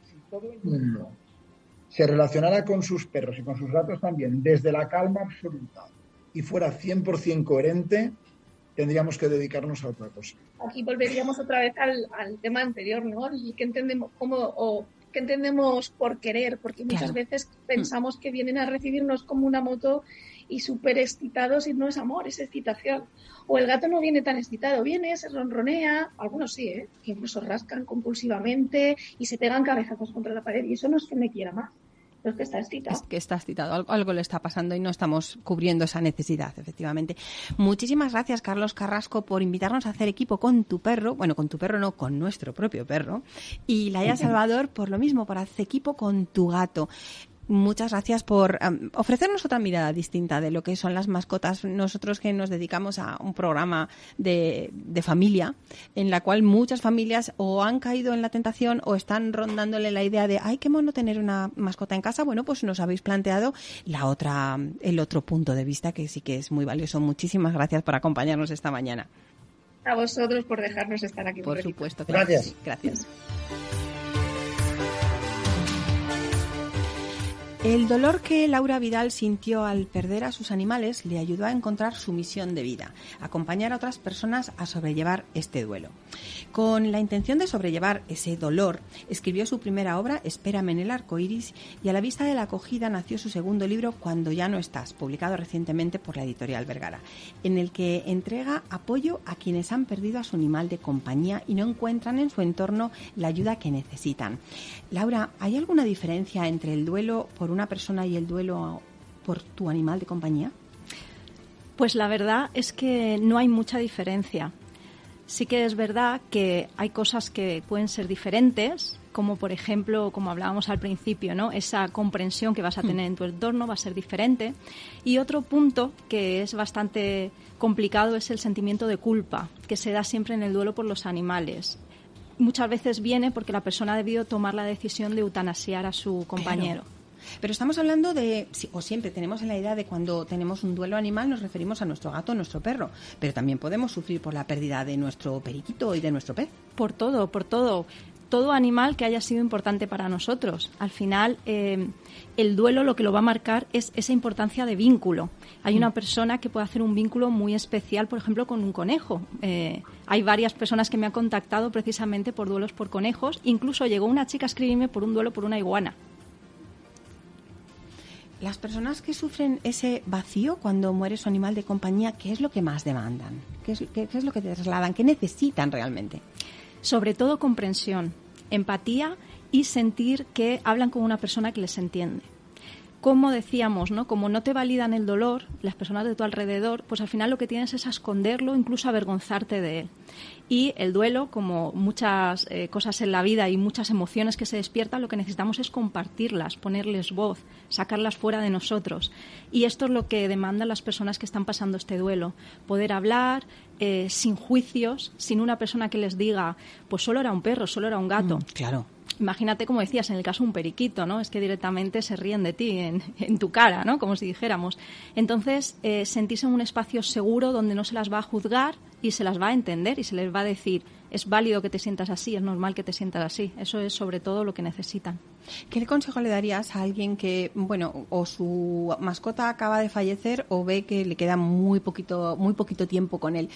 si todo el mundo se relacionara con sus perros y con sus gatos también desde la calma absoluta y fuera 100% coherente, tendríamos que dedicarnos a otra cosa. Aquí volveríamos otra vez al, tema anterior, ¿no? Y que entendemos cómo o qué entendemos por querer, porque muchas veces pensamos que vienen a recibirnos como una moto y súper excitados y no es amor, es excitación. O el gato no viene tan excitado, viene, se ronronea, algunos sí, ¿eh? que incluso rascan compulsivamente y se pegan cabezazos contra la pared y eso no es que me quiera más es que está excitado. Es que está excitado, algo, le está pasando y no estamos cubriendo esa necesidad, efectivamente. Muchísimas gracias, Carlos Carrasco, por invitarnos a hacer equipo con tu perro, bueno, con tu perro no, con nuestro propio perro, y Laia Salvador por lo mismo, por hacer equipo con tu gato muchas gracias por ofrecernos otra mirada distinta de lo que son las mascotas. Nosotros que nos dedicamos a un programa de, de, familia, en la cual muchas familias o han caído en la tentación o están rondándole la idea de, ay, qué mono tener una mascota en casa. Bueno, pues nos habéis planteado la otra, el otro punto de vista que sí que es muy valioso. Muchísimas gracias por acompañarnos esta mañana. A vosotros por dejarnos estar aquí. Por supuesto. Gracias. gracias. El dolor que Laura Vidal sintió al perder a sus animales le ayudó a encontrar su misión de vida, acompañar a otras personas a sobrellevar este duelo. Con la intención de sobrellevar ese dolor, escribió su primera obra, Espérame en el arco iris, y a la vista de la acogida nació su segundo libro, Cuando ya no estás, publicado recientemente por la editorial Vergara, en el que entrega apoyo a quienes han perdido a su animal de compañía y no encuentran en su entorno la ayuda que necesitan. Laura, ¿hay alguna diferencia entre el duelo por una persona y el duelo por tu animal de compañía? Pues la verdad es que no hay mucha diferencia. Sí que es verdad que hay cosas que pueden ser diferentes, como por ejemplo, como hablábamos al principio, ¿no? Esa comprensión que vas a tener en tu entorno va a ser diferente. Y otro punto que es bastante complicado es el sentimiento de culpa, que se da siempre en el duelo por los animales. Muchas veces viene porque la persona ha debido tomar la decisión de eutanasiar a su compañero. Pero estamos hablando de, o siempre tenemos en la idea de cuando tenemos un duelo animal nos referimos a nuestro gato, nuestro perro, pero también podemos sufrir por la pérdida de nuestro periquito y de nuestro pez. Por todo, por todo todo animal que haya sido importante para nosotros. Al final, eh, el duelo lo que lo va a marcar es esa importancia de vínculo. Hay una mm. persona que puede hacer un vínculo muy especial, por ejemplo, con un conejo. Eh, hay varias personas que me han contactado precisamente por duelos por conejos. Incluso llegó una chica a escribirme por un duelo por una iguana. Las personas que sufren ese vacío cuando muere su animal de compañía, ¿qué es lo que más demandan? ¿Qué es, lo que trasladan? ¿Qué necesitan realmente? Sobre todo comprensión, empatía y sentir que hablan con una persona que les entiende como decíamos, ¿no? Como no te validan el dolor, las personas de tu alrededor, pues al final lo que tienes es esconderlo, incluso avergonzarte de él. Y el duelo, como muchas eh, cosas en la vida y muchas emociones que se despiertan, lo que necesitamos es compartirlas, ponerles voz, sacarlas fuera de nosotros. Y esto es lo que demandan las personas que están pasando este duelo. Poder hablar eh, sin juicios, sin una persona que les diga, pues solo era un perro, solo era un gato. Mm, claro Imagínate, como decías, en el caso de un periquito, ¿no? Es que directamente se ríen de ti, en, [LAUGHS] tu cara, ¿no? Como si dijéramos. Entonces, eh, sentirse en un espacio seguro donde no se las va a juzgar y se las va a entender y se les va a decir, es válido que te sientas así, es normal que te sientas así. Eso es sobre todo lo que necesitan. ¿Qué consejo le darías a alguien que, bueno, o su mascota acaba de fallecer o ve que le queda muy poquito, muy poquito tiempo con él?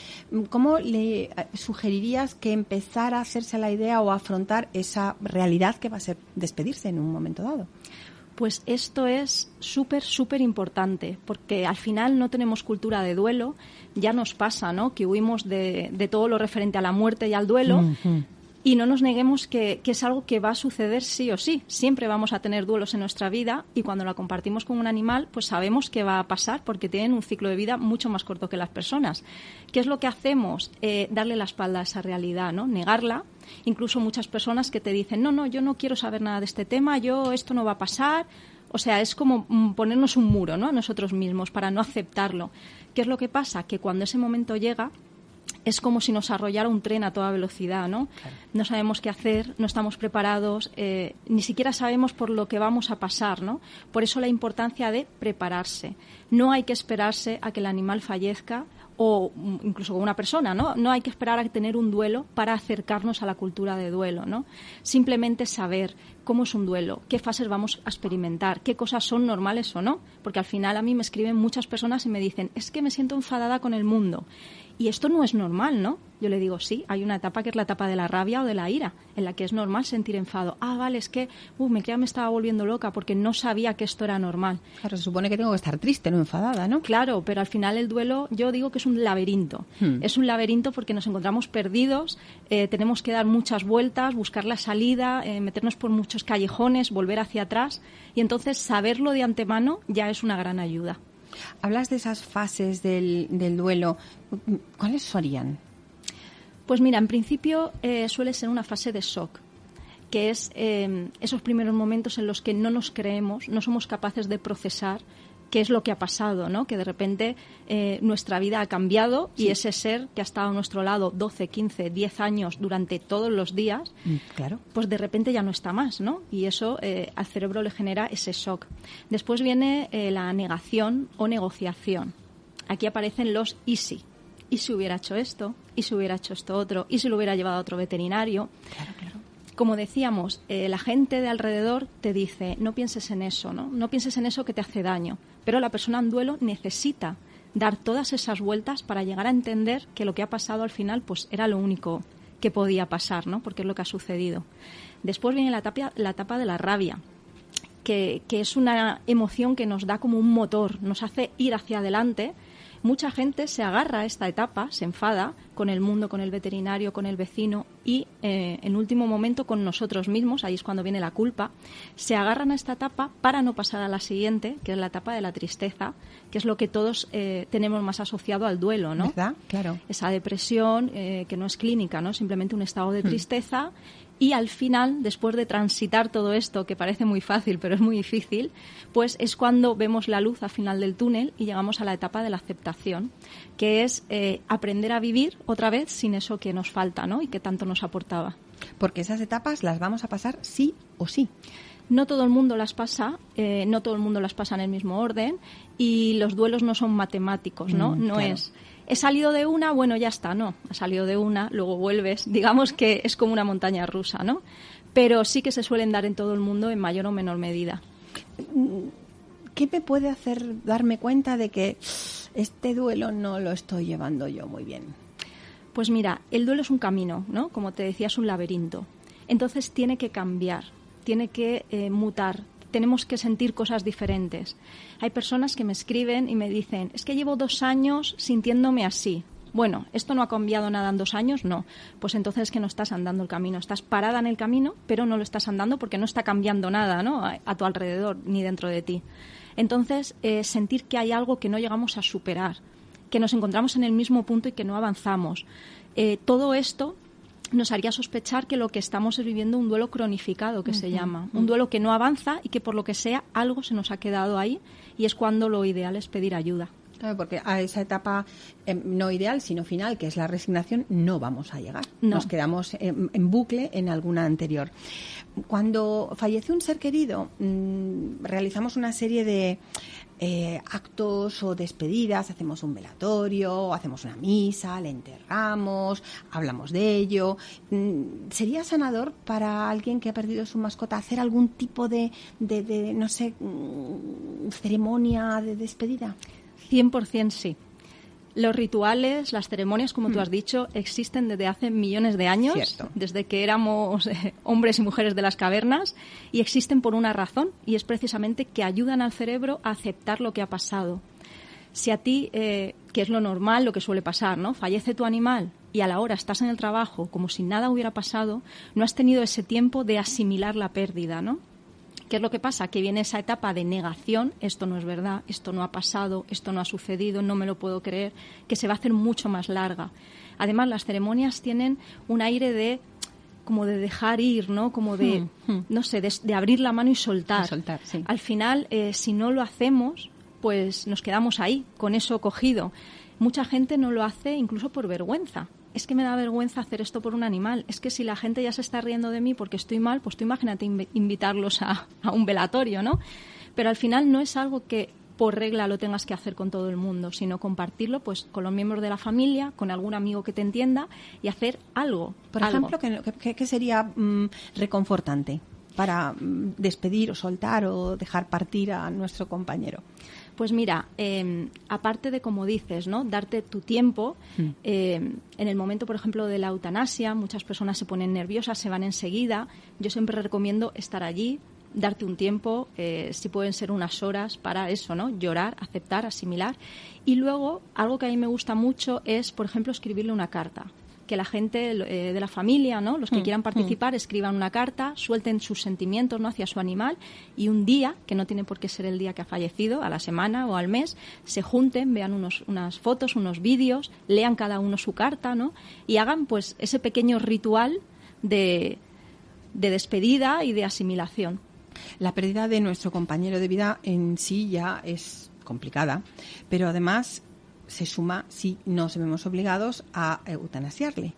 ¿Cómo le eh, sugerirías que empezara a hacerse la idea o afrontar esa realidad que va a ser despedirse en un momento dado? Pues esto es súper, súper importante, porque al final no tenemos cultura de duelo, ya nos pasa, ¿no? Que huimos de, todo lo referente a la muerte y al duelo. Y no nos neguemos que, es algo que va a suceder sí o sí. Siempre vamos a tener duelos en nuestra vida y cuando la compartimos con un animal, pues sabemos que va a pasar porque tienen un ciclo de vida mucho más corto que las personas. ¿Qué es lo que hacemos? Eh, darle la espalda a esa realidad, ¿no? Negarla incluso muchas personas que te dicen, no, no, yo no quiero saber nada de este tema, yo esto no va a pasar. O sea, es como ponernos un muro ¿no? a nosotros mismos para no aceptarlo. ¿Qué es lo que pasa? Que cuando ese momento llega, es como si nos arrollara un tren a toda velocidad, ¿no? No sabemos qué hacer, no estamos preparados, eh, ni siquiera sabemos por lo que vamos a pasar, ¿no? Por eso la importancia de prepararse. No hay que esperarse a que el animal fallezca o incluso con una persona, ¿no? No hay que esperar a tener un duelo para acercarnos a la cultura de duelo, ¿no? Simplemente saber cómo es un duelo, qué fases vamos a experimentar, qué cosas son normales o no, porque al final a mí me escriben muchas personas y me dicen, es que me siento enfadada con el mundo y esto no es normal, ¿no? Yo le digo, sí, hay una etapa que es la etapa de la rabia o de la ira, en la que es normal sentir enfado. Ah, vale, es que uh, me, me estaba volviendo loca porque no sabía que esto era normal. Claro, se supone que tengo que estar triste, no enfadada, ¿no? Claro, pero al final el duelo, yo digo que es un laberinto. Hmm. Es un laberinto porque nos encontramos perdidos, eh, tenemos que dar muchas vueltas, buscar la salida, eh, meternos por muchos callejones, volver hacia atrás, y entonces saberlo de antemano ya es una gran ayuda. Hablas de esas fases del, duelo. ¿Cuáles serían? Pues mira, en principio eh, suele ser una fase de shock, que es eh, esos primeros momentos en los que no nos creemos, no somos capaces de procesar qué es lo que ha pasado, ¿no? Que de repente eh, nuestra vida ha cambiado y ese ser que ha estado a nuestro lado 12, 15, 10 años durante todos los días, mm, claro. pues de repente ya no está más, ¿no? Y eso eh, al cerebro le genera ese shock. Después viene eh, la negación o negociación. Aquí aparecen los y si. ¿Y si hubiera hecho esto? ¿Y si hubiera hecho esto otro? ¿Y si lo hubiera llevado a otro veterinario? Claro, claro como decíamos, la gente de alrededor te dice, no pienses en eso, ¿no? No pienses en eso que te hace daño. Pero la persona en duelo necesita dar todas esas vueltas para llegar a entender que lo que ha pasado al final pues era lo único que podía pasar, ¿no? Porque es lo que ha sucedido. Después viene la etapa, la etapa de la rabia, que, que es una emoción que nos da como un motor, nos hace ir hacia adelante mucha gente se agarra a esta etapa, se enfada con el mundo, con el veterinario, con el vecino y eh, en último momento con nosotros mismos, ahí es cuando viene la culpa, se agarran a esta etapa para no pasar a la siguiente, que es la etapa de la tristeza, que es lo que todos eh, tenemos más asociado al duelo, ¿no? ¿Verdad? Claro. Esa depresión eh, que no es clínica, ¿no? Simplemente un estado de hmm. Y al final, después de transitar todo esto, que parece muy fácil, pero es muy difícil, pues es cuando vemos la luz al final del túnel y llegamos a la etapa de la aceptación, que es eh, aprender a vivir otra vez sin eso que nos falta ¿no? y que tanto nos aportaba. Porque esas etapas las vamos a pasar sí o sí no todo el mundo las pasa, eh, no todo el mundo las pasa en el mismo orden y los duelos no son matemáticos, ¿no? Mm, no es he salido de una, bueno, ya está, no, ha salido de una, luego vuelves, digamos que es como una montaña rusa, ¿no? Pero sí que se suelen dar en todo el mundo en mayor o menor medida. ¿Qué me puede hacer darme cuenta de que este duelo no lo estoy llevando yo muy bien? Pues mira, el duelo es un camino, ¿no? Como te decía, es un laberinto. Entonces tiene que cambiar, tiene que eh, mutar, tenemos que sentir cosas diferentes. Hay personas que me escriben y me dicen, es que llevo dos años sintiéndome así. Bueno, ¿esto no ha cambiado nada en dos años? No. Pues entonces es que no estás andando el camino. Estás parada en el camino, pero no lo estás andando porque no está cambiando nada ¿no? a, tu alrededor ni dentro de ti. Entonces, eh, sentir que hay algo que no llegamos a superar, que nos encontramos en el mismo punto y que no avanzamos. Eh, todo esto nos haría sospechar que lo que estamos es viviendo un duelo cronificado, que se llama. Un duelo que no avanza y que por lo que sea algo se nos ha quedado ahí y es cuando lo ideal es pedir ayuda. Claro, porque a esa etapa em, no ideal, sino final, que es la resignación, no vamos a llegar. Nos quedamos en, bucle en alguna anterior. Cuando fallece un ser querido, mm, realizamos una serie de eh, actos o despedidas, hacemos un velatorio, hacemos una misa, le enterramos, hablamos de ello. Mm, ¿Sería sanador para alguien que ha perdido su mascota hacer algún tipo de, de no sé, mm, ceremonia de despedida? 100% sí. Los rituales, las ceremonias, como tú hmm. has dicho, existen desde hace millones de años, desde que éramos eh, hombres y mujeres de las cavernas, y existen por una razón, y es precisamente que ayudan al cerebro a aceptar lo que ha pasado. Si a ti, eh, que es lo normal, lo que suele pasar, ¿no? Fallece tu animal y a la hora estás en el trabajo como si nada hubiera pasado, no has tenido ese tiempo de asimilar la pérdida, ¿no? ¿Qué es lo que pasa? Que viene esa etapa de negación, esto no es verdad, esto no ha pasado, esto no ha sucedido, no me lo puedo creer, que se va a hacer mucho más larga. Además, las ceremonias tienen un aire de como de dejar ir, ¿no? Como de, hmm, hmm. no sé, de, abrir la mano y soltar. soltar Al final, eh, si no lo hacemos, pues nos quedamos ahí, con eso cogido. Mucha gente no lo hace incluso por vergüenza. Es que me da vergüenza hacer esto por un animal. Es que si la gente ya se está riendo de mí porque estoy mal, pues tú imagínate invitarlos a, a un velatorio, ¿no? Pero al final no es algo que por regla lo tengas que hacer con todo el mundo, sino compartirlo pues con los miembros de la familia, con algún amigo que te entienda y hacer algo. Por ejemplo, ¿qué, sería mm, reconfortante para mm, despedir o soltar o dejar partir a nuestro compañero? Pues mira, em, aparte de como dices, ¿no? Darte tu tiempo. Mm. Em, en el momento, por ejemplo, de la eutanasia, muchas personas se ponen nerviosas, se van enseguida. Yo siempre recomiendo estar allí, darte un tiempo, eh, si pueden ser unas horas para eso, ¿no? Llorar, aceptar, asimilar. Y luego, algo que a mí me gusta mucho es, por ejemplo, escribirle una carta. Que la gente eh, de la familia, ¿no? Los que mm, quieran mm. participar, escriban una carta, suelten sus sentimientos, ¿no? Hacia su animal y un día, que no tiene por qué ser el día que ha fallecido, a la semana o al mes, se junten, vean unos, unas fotos, unos vídeos, lean cada uno su carta, ¿no? Y hagan, pues, ese pequeño ritual de, de despedida y de asimilación. La pérdida de nuestro compañero de vida en sí ya es complicada, pero además se suma si nos vemos obligados a eutanasiarle.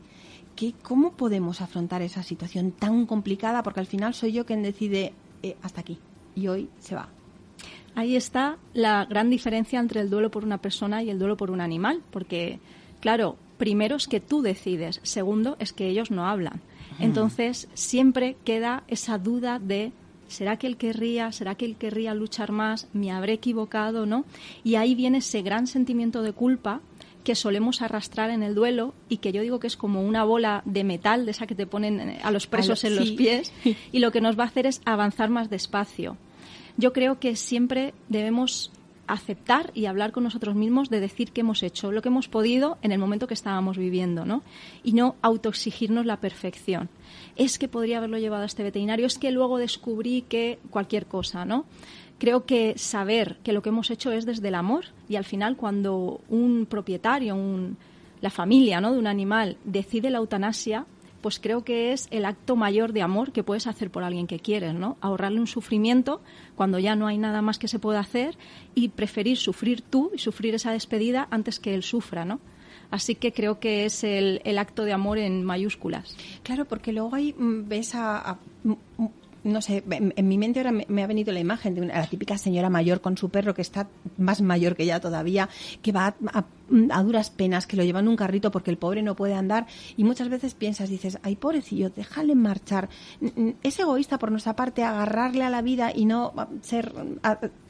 ¿Qué, ¿Cómo podemos afrontar esa situación tan complicada? Porque al final soy yo quien decide eh, hasta aquí y hoy se va. Ahí está la gran diferencia entre el duelo por una persona y el duelo por un animal, porque, claro, primero es que tú decides, segundo es que ellos no hablan. Entonces, siempre queda esa duda de ¿será que él querría, será que él querría luchar más? ¿Me habré equivocado, no? Y ahí viene ese gran sentimiento de culpa que solemos arrastrar en el duelo y que yo digo que es como una bola de metal, de esa que te ponen eh, a los presos en los pies, [LAUGHS] y lo que nos va a hacer es avanzar más despacio. Yo creo que siempre debemos aceptar y hablar con nosotros mismos de decir que hemos hecho lo que hemos podido en el momento que estábamos viviendo, ¿no? Y no autoexigirnos la perfección. Es que podría haberlo llevado a este veterinario, es que luego descubrí que cualquier cosa, ¿no? Creo que saber que lo que hemos hecho es desde el amor y al final cuando un propietario, la familia ¿no? de un animal decide la eutanasia, pues creo que es el acto mayor de amor que puedes hacer por alguien que quieres, ¿no? Ahorrarle un sufrimiento cuando ya no hay nada más que se pueda hacer y preferir sufrir tú y sufrir esa despedida antes que él sufra, ¿no? Así que creo que es el, acto de amor en mayúsculas. Claro, porque luego ahí mm, ves a no sé, en, mi mente ahora me, ha venido la imagen de una, la típica señora mayor con su perro que está más mayor que ella todavía, que va a, duras penas, que lo lleva en un carrito porque el pobre no puede andar y muchas veces piensas, dices, ay pobrecillo, déjale marchar. Es egoísta por nuestra parte agarrarle a la vida y no ser,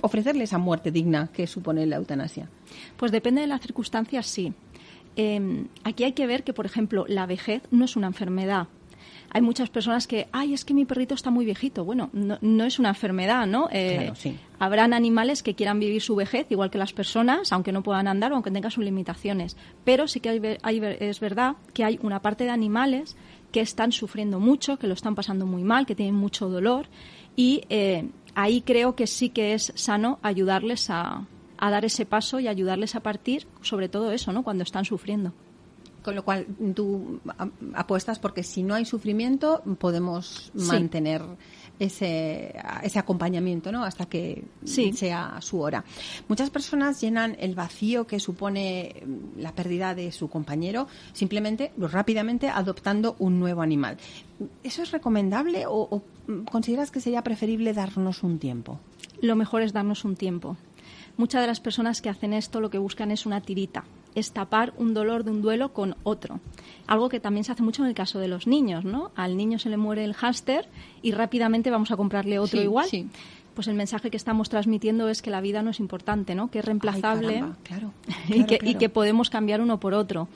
ofrecerle esa muerte digna que supone la eutanasia. Pues depende de las circunstancias, sí. Em, aquí hay que ver que, por ejemplo, la vejez no es una enfermedad hay muchas personas que, ay, es que mi perrito está muy viejito. Bueno, no, es una enfermedad, ¿no? Eh, sí. Habrán animales que quieran vivir su vejez igual que las personas, aunque no puedan andar o aunque tengan sus limitaciones. Pero sí que es verdad que hay una parte de animales que están sufriendo mucho, que lo están pasando muy mal, que tienen mucho dolor y eh, ahí creo que sí que es sano ayudarles a, a dar ese paso y ayudarles a partir, sobre todo eso, ¿no? Cuando están sufriendo. Con lo cual tú apuestas porque si no hay sufrimiento podemos mantener ese, ese acompañamiento ¿no? hasta que sea su hora. Muchas personas llenan el vacío que supone la pérdida de su compañero simplemente, rápidamente, adoptando un nuevo animal. ¿Eso es recomendable o consideras que sería preferible darnos un tiempo? Lo mejor es darnos un tiempo. Muchas de las personas que hacen esto lo que buscan es una tirita, es tapar un dolor de un duelo con otro. Algo que también se hace mucho en el caso de los niños, ¿no? Al niño se le muere el hámster y rápidamente vamos a comprarle otro igual. Pues el mensaje que estamos transmitiendo es que la vida no es importante, ¿no? Que es reemplazable claro, [LAUGHS] y, que, y que podemos cambiar uno por otro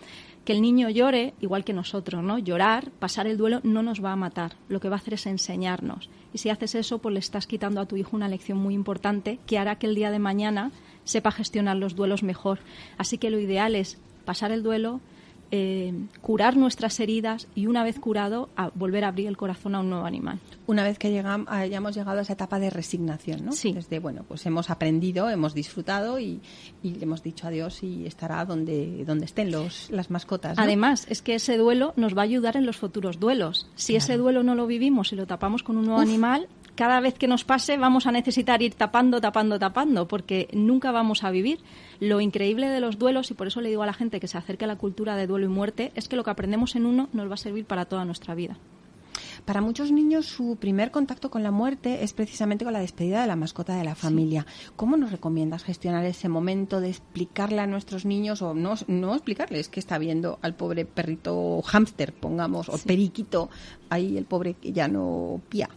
que el niño llore, igual que nosotros, ¿no? Llorar, pasar el duelo no nos va a matar, lo que va a hacer es enseñarnos. Y si haces eso, pues le estás quitando a tu hijo una lección muy importante que hará que el día de mañana sepa gestionar los duelos mejor. Así que lo ideal es pasar el duelo, eh, curar nuestras heridas y una vez curado a volver a abrir el corazón a un nuevo animal. Una vez que llegamos, hayamos llegado a esa etapa de resignación, ¿no? Sí. Desde, bueno, pues hemos aprendido, hemos disfrutado y, le hemos dicho adiós y estará donde, donde estén los, las mascotas. Además, es que ese duelo nos va a ayudar en los futuros duelos. Si ese duelo no lo vivimos y lo tapamos con un nuevo animal, cada vez que nos pase vamos a necesitar ir tapando, tapando, tapando, porque nunca vamos a vivir. Lo increíble de los duelos, y por eso le digo a la gente que se acerque a la cultura de duelo y muerte, es que lo que aprendemos en uno nos va a servir para toda nuestra vida. Para muchos niños su primer contacto con la muerte es precisamente con la despedida de la mascota de la familia. ¿Cómo nos recomiendas gestionar ese momento de explicarle a nuestros niños o no, no explicarles que está viendo al pobre perrito hámster, pongamos, o periquito, ahí el pobre que ya no pía?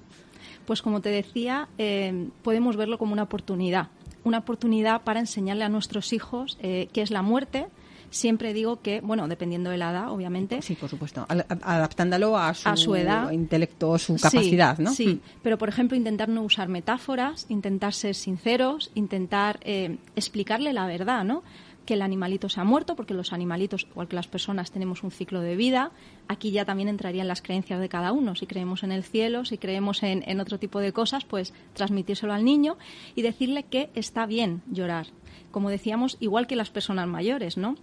Pues como te decía, eh, podemos verlo como una oportunidad. Una oportunidad para enseñarle a nuestros hijos eh, qué es la muerte, siempre digo que, bueno, dependiendo de la edad, obviamente. Sí, por supuesto, adaptándolo a su, a su edad, intelecto, su capacidad, ¿no? Sí, mm. pero por ejemplo, intentar no usar metáforas, intentar ser sinceros, intentar eh, explicarle la verdad, ¿no? Que el animalito se ha muerto, porque los animalitos, igual que las personas, tenemos un ciclo de vida. Aquí ya también entrarían las creencias de cada uno. Si creemos en el cielo, si creemos en, en otro tipo de cosas, pues transmitírselo al niño y decirle que está bien llorar. Como decíamos, igual que las personas mayores, ¿no?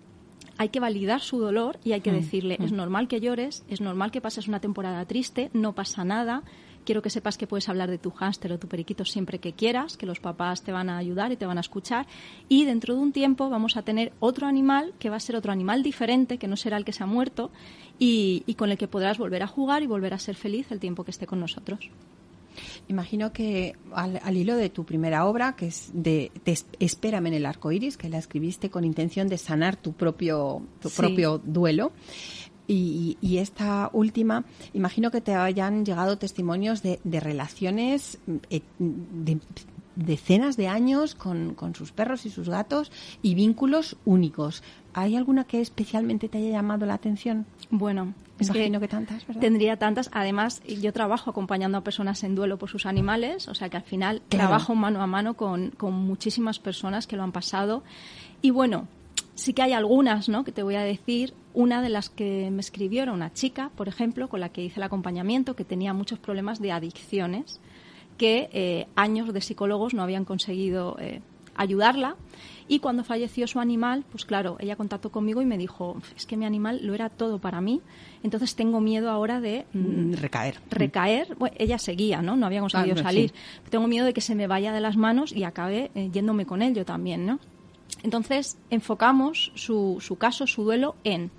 hay que validar su dolor y hay que mm, decirle, es mm. normal que llores, es normal que pases una temporada triste, no pasa nada. Quiero que sepas que puedes hablar de tu hámster o tu periquito siempre que quieras, que los papás te van a ayudar y te van a escuchar. Y dentro de un tiempo vamos a tener otro animal que va a ser otro animal diferente, que no será el que se ha muerto, y con el que podrás volver a jugar y volver a ser feliz el tiempo que esté con nosotros. Imagino que al, hilo de tu primera obra, que es de Espérame en el arco iris, que la escribiste con intención de sanar tu propio, tu propio duelo. Y, esta última, imagino que te hayan llegado testimonios de, relaciones eh, de decenas de años con, con, sus perros y sus gatos y vínculos únicos. ¿Hay alguna que especialmente te haya llamado la atención? Bueno, es Imagino que, tantas, ¿verdad? Tendría tantas. Además, yo trabajo acompañando a personas en duelo por sus animales, o sea que al final trabajo mano a mano con, con, muchísimas personas que lo han pasado. Y bueno, sí que hay algunas, ¿no? Que te voy a decir. Una de las que me escribió era una chica, por ejemplo, con la que hice el acompañamiento, que tenía muchos problemas de adicciones, que eh, años de psicólogos no habían conseguido eh, ayudarla y cuando falleció su animal, pues claro, ella contactó conmigo y me dijo, es que mi animal lo era todo para mí, entonces tengo miedo ahora de... Mm, recaer. Recaer. ella seguía, ¿no? No había conseguido ah, salir. Tengo miedo de que se me vaya de las manos y acabe eh, yéndome con él yo también, ¿no? Entonces enfocamos su, su caso, su duelo, en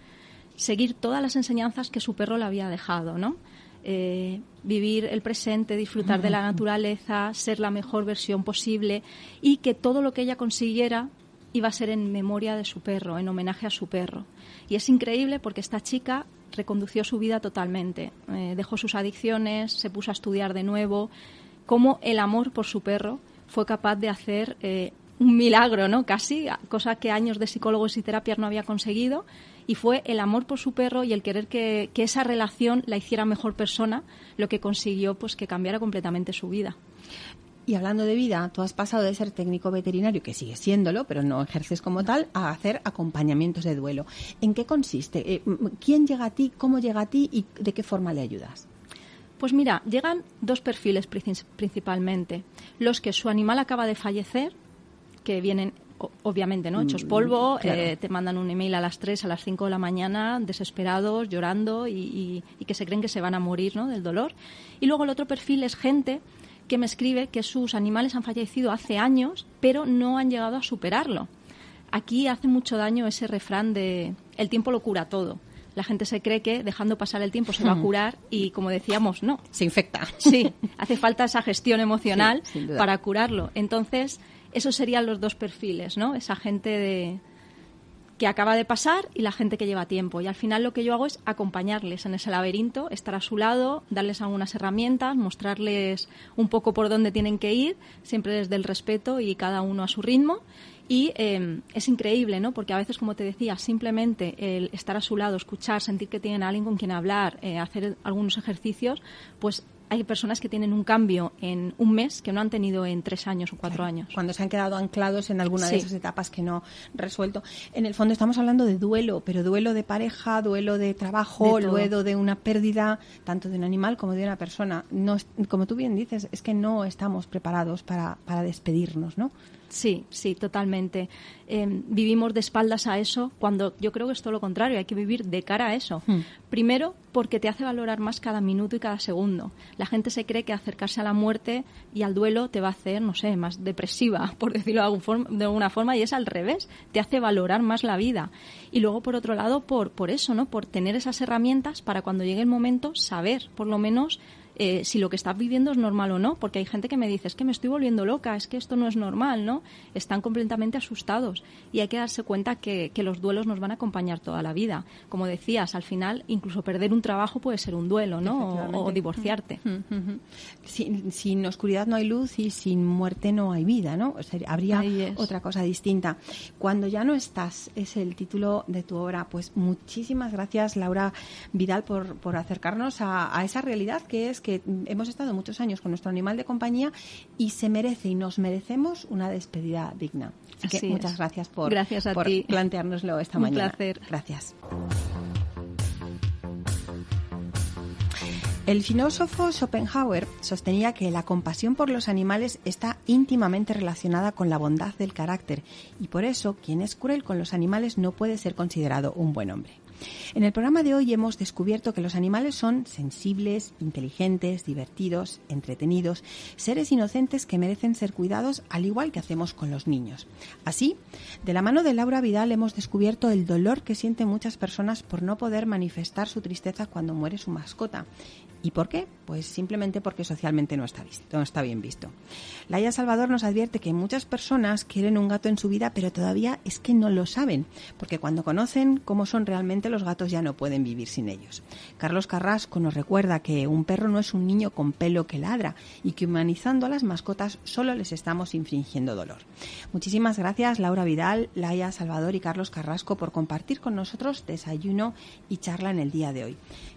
seguir todas las enseñanzas que su perro le había dejado, ¿no? Eh, vivir el presente, disfrutar de la naturaleza, ser la mejor versión posible y que todo lo que ella consiguiera iba a ser en memoria de su perro, en homenaje a su perro. Y es increíble porque esta chica recondució su vida totalmente, eh, dejó sus adicciones, se puso a estudiar de nuevo, cómo el amor por su perro fue capaz de hacer eh, un milagro, ¿no? Casi, cosa que años de psicólogos y terapias no había conseguido y fue el amor por su perro y el querer que, esa relación la hiciera mejor persona lo que consiguió pues que cambiara completamente su vida. Y hablando de vida, tú has pasado de ser técnico veterinario, que sigue siéndolo, pero no ejerces como tal, a hacer acompañamientos de duelo. ¿En qué consiste? Eh, ¿Quién llega a ti? ¿Cómo llega a ti? ¿Y de qué forma le ayudas? Pues mira, llegan dos perfiles principalmente. Los que su animal acaba de fallecer, que vienen obviamente, ¿no? Hechos mm, polvo, eh, te mandan un email a las 3, a las 5 de la mañana, desesperados, llorando y, que se creen que se van a morir, ¿no? Del dolor. Y luego el otro perfil es gente que me escribe que sus animales han fallecido hace años, pero no han llegado a superarlo. Aquí hace mucho daño ese refrán de el tiempo lo cura todo. La gente se cree que dejando pasar el tiempo se va a curar y, como decíamos, no. Se infecta. Sí, hace falta esa gestión emocional para curarlo. Entonces, esos serían los dos perfiles, ¿no? Esa gente de, que acaba de pasar y la gente que lleva tiempo. Y al final lo que yo hago es acompañarles en ese laberinto, estar a su lado, darles algunas herramientas, mostrarles un poco por dónde tienen que ir, siempre desde el respeto y cada uno a su ritmo. Y em, es increíble, ¿no? Porque a veces, como te decía, simplemente el estar a su lado, escuchar, sentir que tienen a alguien con quien hablar, eh, hacer algunos ejercicios, pues hay personas que tienen un cambio en un mes que no han tenido en tres años o cuatro años. Cuando se han quedado anclados en alguna de esas etapas que no resuelto. En el fondo estamos hablando de duelo, pero duelo de pareja, duelo de trabajo, duelo de una pérdida, tanto de un animal como de una persona. No, como tú bien dices, es que no estamos preparados para, para despedirnos, ¿no? Sí, sí, totalmente. Em, vivimos de espaldas a eso cuando yo creo que es todo lo contrario, hay que vivir de cara a eso. Hmm. Primero, porque te hace valorar más cada minuto y cada segundo. La gente se cree que acercarse a la muerte y al duelo te va a hacer, no sé, más depresiva, [LAUGHS] por decirlo de alguna forma, y es al revés, te hace valorar más la vida. Y luego, por otro lado, por, por eso, ¿no? Por tener esas herramientas para cuando llegue el momento saber, por lo menos, eh, si lo que estás viviendo es normal o no, porque hay gente que me dice, es que me estoy volviendo loca, es que esto no es normal, ¿no? Están completamente asustados y hay que darse cuenta que, los duelos nos van a acompañar toda la vida. Como decías, al final, incluso perder un trabajo puede ser un duelo, ¿no? O, divorciarte. sin, oscuridad no hay luz y sin muerte no hay vida, ¿no? habría otra cosa distinta. Cuando ya no estás, es el título de tu obra. Pues muchísimas gracias, Laura Vidal, por, por acercarnos a, a esa realidad que es que hemos estado muchos años con nuestro animal de compañía y se merece y nos merecemos una despedida digna. Así, que muchas gracias por, gracias a por planteárnoslo esta mañana. Un placer. Gracias. El filósofo Schopenhauer sostenía que la compasión por los animales está íntimamente relacionada con la bondad del carácter y por eso quien es cruel con los animales no puede ser considerado un buen hombre. En el programa de hoy hemos descubierto que los animales son sensibles, inteligentes, divertidos, entretenidos, seres inocentes que merecen ser cuidados al igual que hacemos con los niños. Así, de la mano de Laura Vidal hemos descubierto el dolor que sienten muchas personas por no poder manifestar su tristeza cuando muere su mascota ¿Y por qué? Pues simplemente porque socialmente no está, visto, no está bien visto. Laia Salvador nos advierte que muchas personas quieren un gato en su vida, pero todavía es que no lo saben, porque cuando conocen cómo son realmente los gatos ya no pueden vivir sin ellos. Carlos Carrasco nos recuerda que un perro no es un niño con pelo que ladra y que humanizando a las mascotas solo les estamos infringiendo dolor. Muchísimas gracias Laura Vidal, Laia Salvador y Carlos Carrasco por compartir con nosotros desayuno y charla en el día de hoy.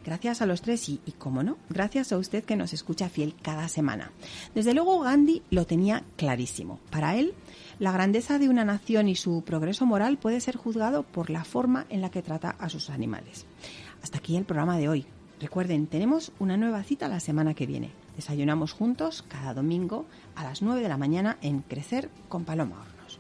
Gracias a los tres y, y como no, gracias a usted que nos escucha fiel cada semana. Desde luego Gandhi lo tenía clarísimo. Para él, la grandeza de una nación y su progreso moral puede ser juzgado por la forma en la que trata a sus animales. Hasta aquí el programa de hoy. Recuerden, tenemos una nueva cita la semana que viene. Desayunamos juntos cada domingo a las 9 de la mañana en Crecer con Paloma Hornos.